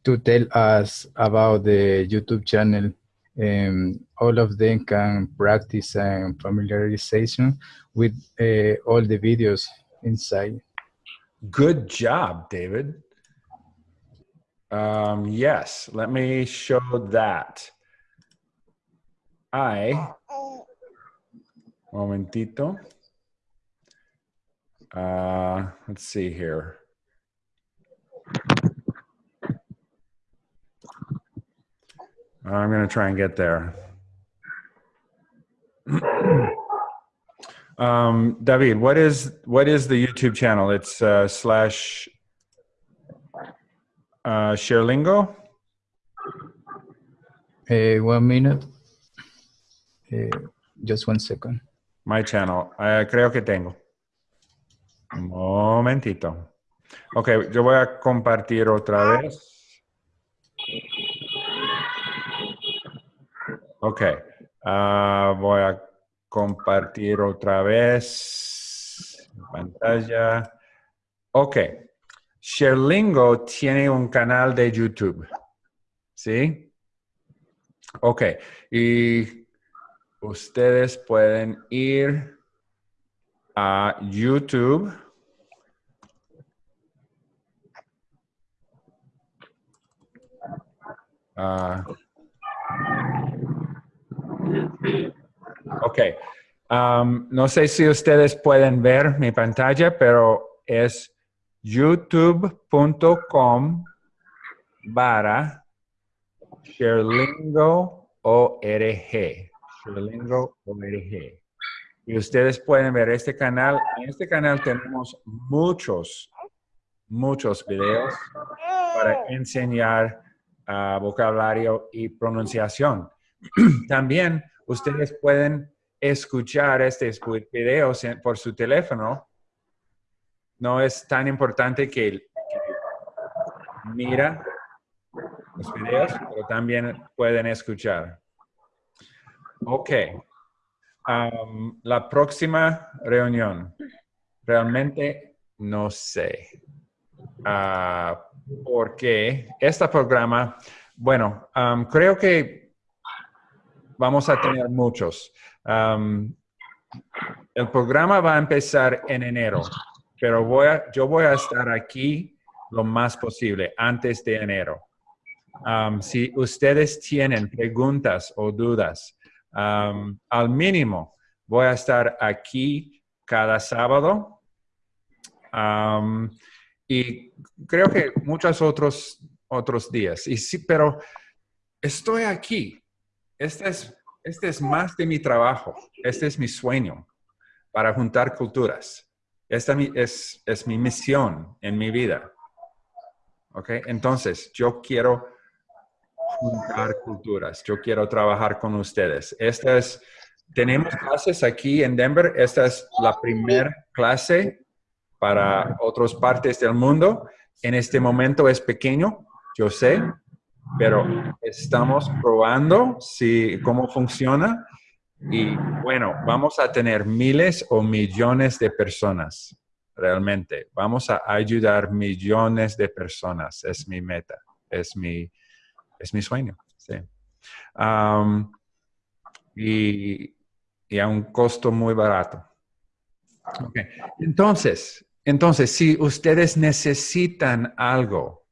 to tell us about the YouTube channel. Um, all of them can practice and familiarization with uh, all the videos inside.
Good job, David. Um, yes, let me show that. I, momentito. Uh, let's see here. I'm going to try and get there. um, David, what is what is the YouTube channel? It's uh, slash uh, Sharelingo.
Uh, one minute. Uh, just one second.
My channel. Uh, creo que tengo. Momentito. Ok, yo voy a compartir otra vez. Ok. ah, voy a compartir otra vez. Pantalla. Ok. Sherlingo tiene un canal de YouTube. ¿Sí? Ok. Y ustedes pueden ir YouTube. Um, no sé si ustedes pueden ver mi pantalla, pero es youtube.com barra Sherlingo ORG. Y ustedes pueden ver este canal. En este canal tenemos muchos, muchos videos para enseñar ah, vocabulario y pronunciación. También ustedes pueden escuchar estos videos por su teléfono. No es tan importante que, que mira los videos, pero también pueden escuchar. Ok. La próxima reunión. Realmente no sé. Ah, porque este programa, bueno, creo que vamos a tener muchos. El programa va a empezar en enero, pero voy a, yo voy a estar aquí lo más posible antes de enero. Si ustedes tienen preguntas o dudas, al mínimo voy a estar aquí cada sábado. Y creo que muchos otros, otros días. Y sí, pero estoy aquí. Este es, este es más de mi trabajo. Este es mi sueño para juntar culturas. Esta es, es mi misión en mi vida. ¿Ok? Entonces, yo quiero juntar culturas. Yo quiero trabajar con ustedes. Esta es, tenemos clases aquí en Denver. Esta es la primera clase para otras partes del mundo. En este momento es pequeño, yo sé, pero estamos probando si, cómo funciona. Y bueno, vamos a tener miles o millones de personas, realmente. Vamos a ayudar millones de personas. Es mi meta, es mi, es mi sueño. Sí. Y, y a un costo muy barato. Ok. Entonces, entonces, si ustedes necesitan algo,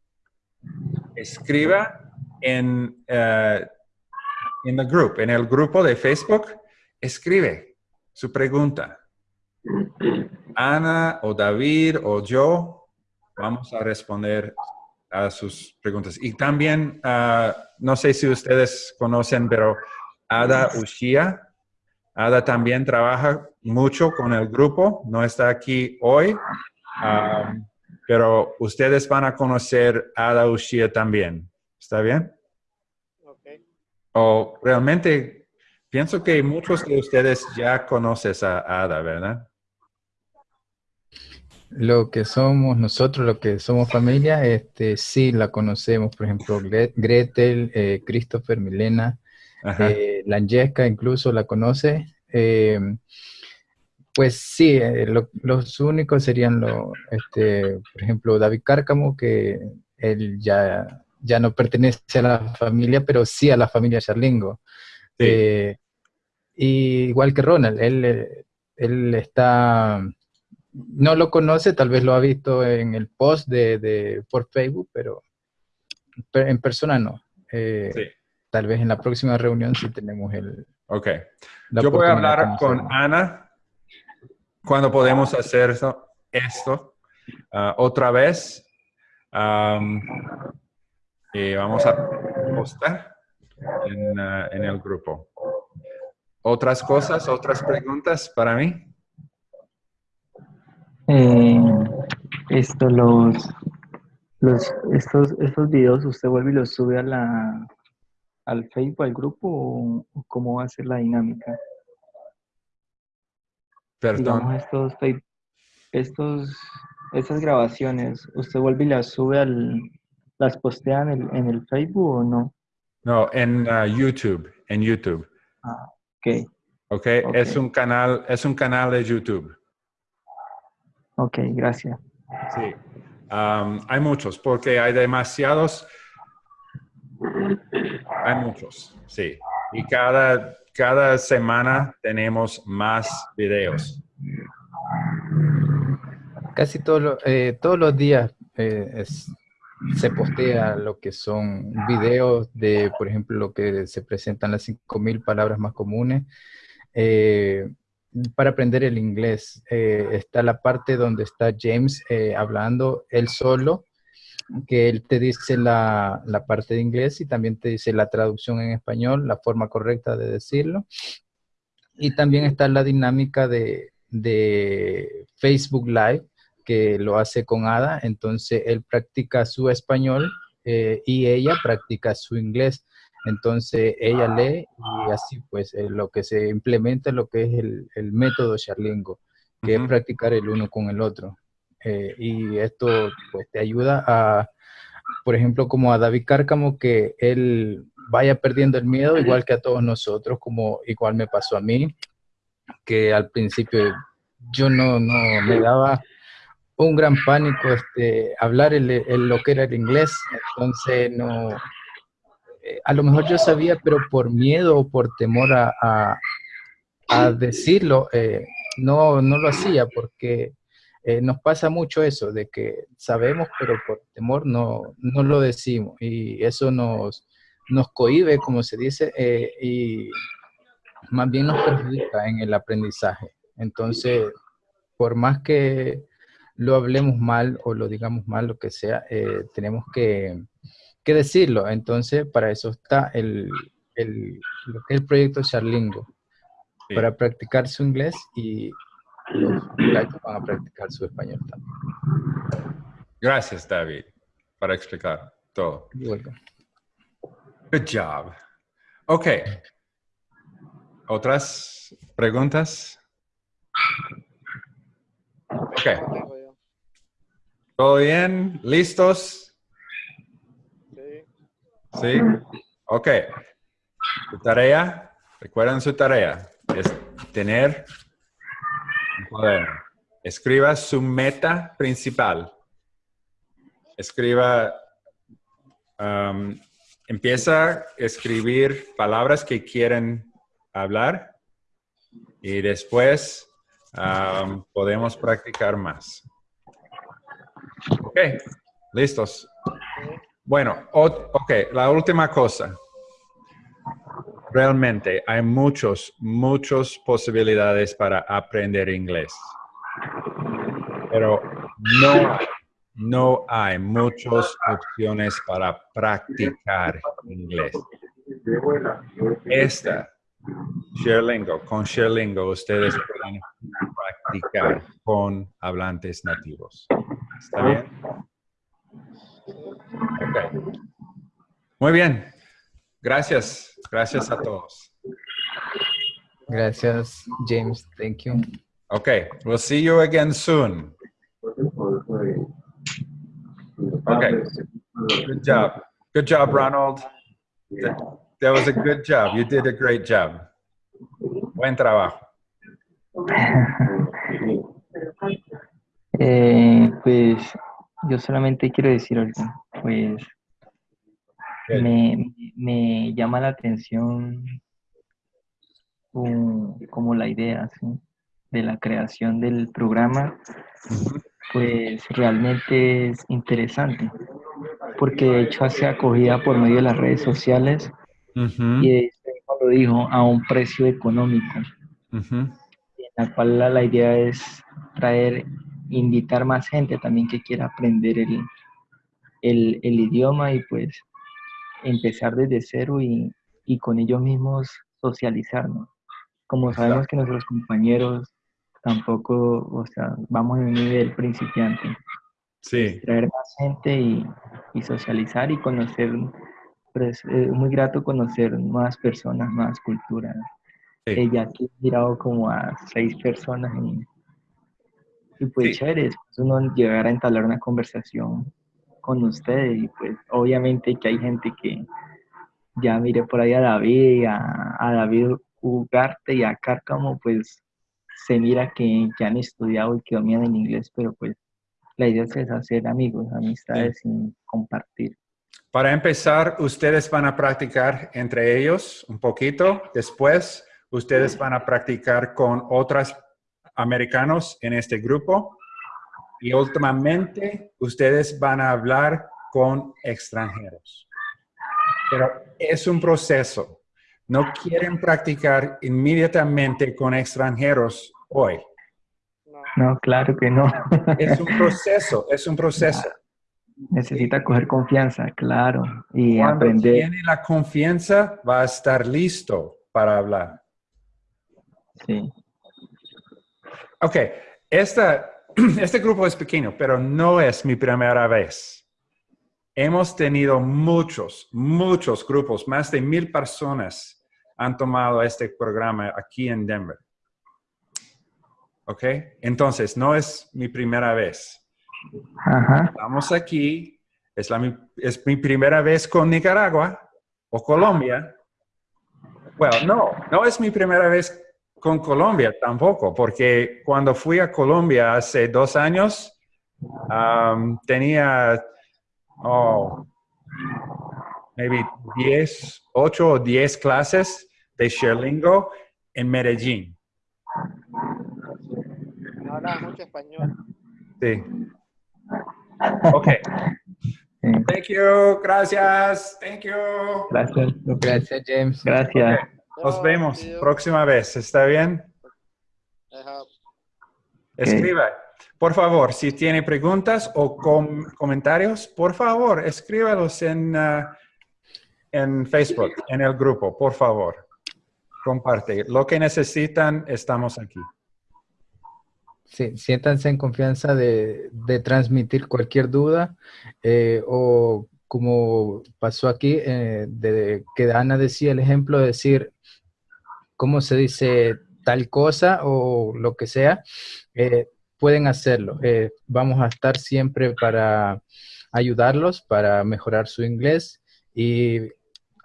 escriba en, eh, en the group, en el grupo de Facebook, escribe su pregunta. Ana o David o yo vamos a responder a sus preguntas. Y también, ah, no sé si ustedes conocen, pero Ada Ushia, Ada también trabaja mucho con el grupo, no está aquí hoy, ah, pero ustedes van a conocer a Ada Ushia también. ¿Está bien? O realmente pienso que muchos de ustedes ya conocen a Ada, ¿verdad?
Lo que somos nosotros, lo que somos familia, este, sí la conocemos, por ejemplo, Gre- Gretel, eh, Christopher, Milena, eh, Langesca incluso la conoce. Eh, pues sí, eh, lo- los únicos serían, lo, este, por ejemplo, David Cárcamo, que él ya, ya no pertenece a la familia, pero sí a la familia Charlingo.
Sí.
Y igual que Ronald, él, él está, no lo conoce, tal vez lo ha visto en el post de, de- por Facebook, pero pe- en persona no. Eh,
Sí.
Tal vez en la próxima reunión sí tenemos el...
Ok. Yo voy a hablar con. Ana cuando podemos hacer eso- esto ah, otra vez. Y vamos a postar en, ah, en el grupo. ¿Otras cosas, otras preguntas para mí?
Eh, esto, los, los, estos, estos videos, ¿usted vuelve y los sube a la, al Facebook, al grupo, o, o cómo va a ser la dinámica? Digamos,
Perdón.
estos, estos, estas grabaciones, ¿usted vuelve y las sube al, las postea en el, en el Facebook o no?
No, en ah, YouTube, en YouTube.
Ah, ok,
¿Ok?
Ok.
Es un canal, es un canal de YouTube.
Ok, gracias.
Sí. Hay muchos, porque hay demasiados. Hay muchos, sí. Y cada, cada semana tenemos más videos.
Casi todos los- eh, todos los días eh, es- se postea lo que son videos de, por ejemplo, lo que se presentan las 5.000 palabras más comunes. Eh, para aprender el inglés, eh, está la parte donde está James eh, hablando él solo, que él te dice la, la parte de inglés y también te dice la traducción en español, la forma correcta de decirlo. Y también está la dinámica de, de Facebook Live, que lo hace con Ada, entonces él practica su español eh, y ella practica su inglés. Entonces ella lee y así pues eh, lo que se implementa es lo que es el, el método Charlingo, que es practicar el uno con el otro. Eh, y esto pues te ayuda a, por ejemplo, como a David Cárcamo, que él vaya perdiendo el miedo, igual que a todos nosotros, como igual me pasó a mí, que al principio yo no, no me daba un gran pánico este, hablar el, el- lo que era el inglés, entonces no, eh, a lo mejor yo sabía, pero por miedo o por temor a, a- decirlo, eh, no, no lo hacía porque eh, nos pasa mucho eso, de que sabemos, pero por temor no, no lo decimos y eso nos, nos cohíbe, como se dice, y más bien nos perjudica en el aprendizaje. Entonces, por más que lo hablemos mal o lo digamos mal, lo que sea, tenemos que, que decirlo. Entonces, para eso está el, el- lo que es el proyecto Charlingo,
Sí.
para practicar su inglés y los muchachos van a practicar su español también.
Gracias, David, para explicar todo.
You're welcome.
Good job. Ok. ¿Otras preguntas? Ok. ¿Todo bien? ¿Listos?
Sí.
Ok. Su tarea, recuerden su tarea, es tener un. Escriba su meta principal. Escriba, um, empieza a escribir palabras que quieren hablar y después um, podemos practicar más. Ok, listos. Bueno, ok, la última cosa. Realmente hay muchos, muchas posibilidades para aprender inglés. Pero no no hay muchas opciones para practicar inglés. Esta, ShareLingo, con ShareLingo ustedes pueden practicar con hablantes nativos. ¿Está bien? Ok. Muy bien. Gracias. Gracias a todos.
Gracias, James. Thank you.
Okay, we'll see you again soon. Okay, good job. Good job, Ronald. That, that was a good job. You did a great job. Buen trabajo.
Eh, pues yo solamente quiero decir algo. Pues me, me llama la atención um, como la idea ¿sí? de la creación del programa, pues realmente es interesante, porque de hecho hace acogida por medio de las redes sociales
Ujú,
y este mismo lo dijo a un precio económico, en la cual la, la idea es traer, invitar más gente también que quiera aprender el, el, el idioma y pues empezar desde cero y, y con ellos mismos socializarnos. Como sabemos que nuestros compañeros tampoco, o sea, vamos en un nivel principiante,
Sí,
traer más gente y, y socializar y conocer, pues es muy grato conocer nuevas personas, nuevas culturas.
sí.
Ella aquí he mirado como a seis personas y, y pues
Sí.
chévere, después uno llegar a entablar una conversación con ustedes y pues obviamente que hay gente que ya miré por ahí a David, a, a David Ugarte y a Cárcamo, pues se mira que, que han estudiado y que dominan el inglés, pero pues la idea es hacer amigos, amistades y compartir.
Para empezar, ustedes van a practicar entre ellos un poquito. Después, ustedes van a practicar con otros americanos en este grupo. Y últimamente, ustedes van a hablar con extranjeros. Pero es un proceso. No quieren practicar inmediatamente con extranjeros hoy.
No, claro que no.
Es un proceso, es un proceso.
Necesita coger confianza, claro, y
Cuando
aprender.
tiene la confianza, va a estar listo para hablar.
Sí.
Ok, esta, este grupo es pequeño, pero no es mi primera vez. Hemos tenido muchos, muchos grupos, más de mil personas han tomado este programa aquí en Denver. Ok, entonces no es mi primera vez.
Ajá.
Estamos aquí, es, la, es mi primera vez con Nicaragua o Colombia. Bueno, no, no es mi primera vez con Colombia tampoco, porque cuando fui a Colombia hace dos años, um, tenía, oh, maybe 10, 8 o 10 clases de Sherlingo en Medellín.
No hablas mucho español.
Sí. Ok.
Sí.
Thank you, gracias, thank you.
Gracias.
Gracias, James.
Gracias.
Nos vemos
sí, yo-
próxima vez, ¿está bien?
Ajá.
Escriba. Por favor, si tiene preguntas o com- comentarios, por favor, escríbalos en, ah, en Facebook, en el grupo, por favor. Comparte. Lo que necesitan, estamos aquí.
Sí, siéntanse en confianza de, de transmitir cualquier duda eh, o como pasó aquí, eh, de, que Ana decía el ejemplo de decir cómo se dice tal cosa o lo que sea, eh, pueden hacerlo. Eh, vamos a estar siempre para ayudarlos, para mejorar su inglés y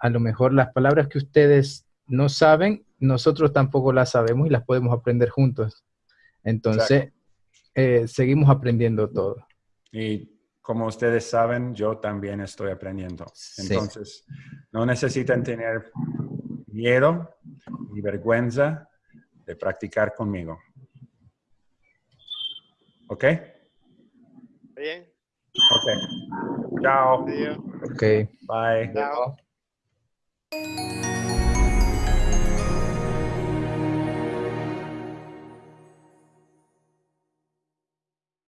a lo mejor las palabras que ustedes no saben, nosotros tampoco las sabemos y las podemos aprender juntos. Entonces, eh, seguimos aprendiendo todo.
Y como ustedes saben, yo también estoy aprendiendo.
Sí.
Entonces, no necesitan tener miedo ni vergüenza de practicar conmigo. ¿Ok?
Bien.
Ok. Chao.
Adiós.
Ok.
Bye.
Chao.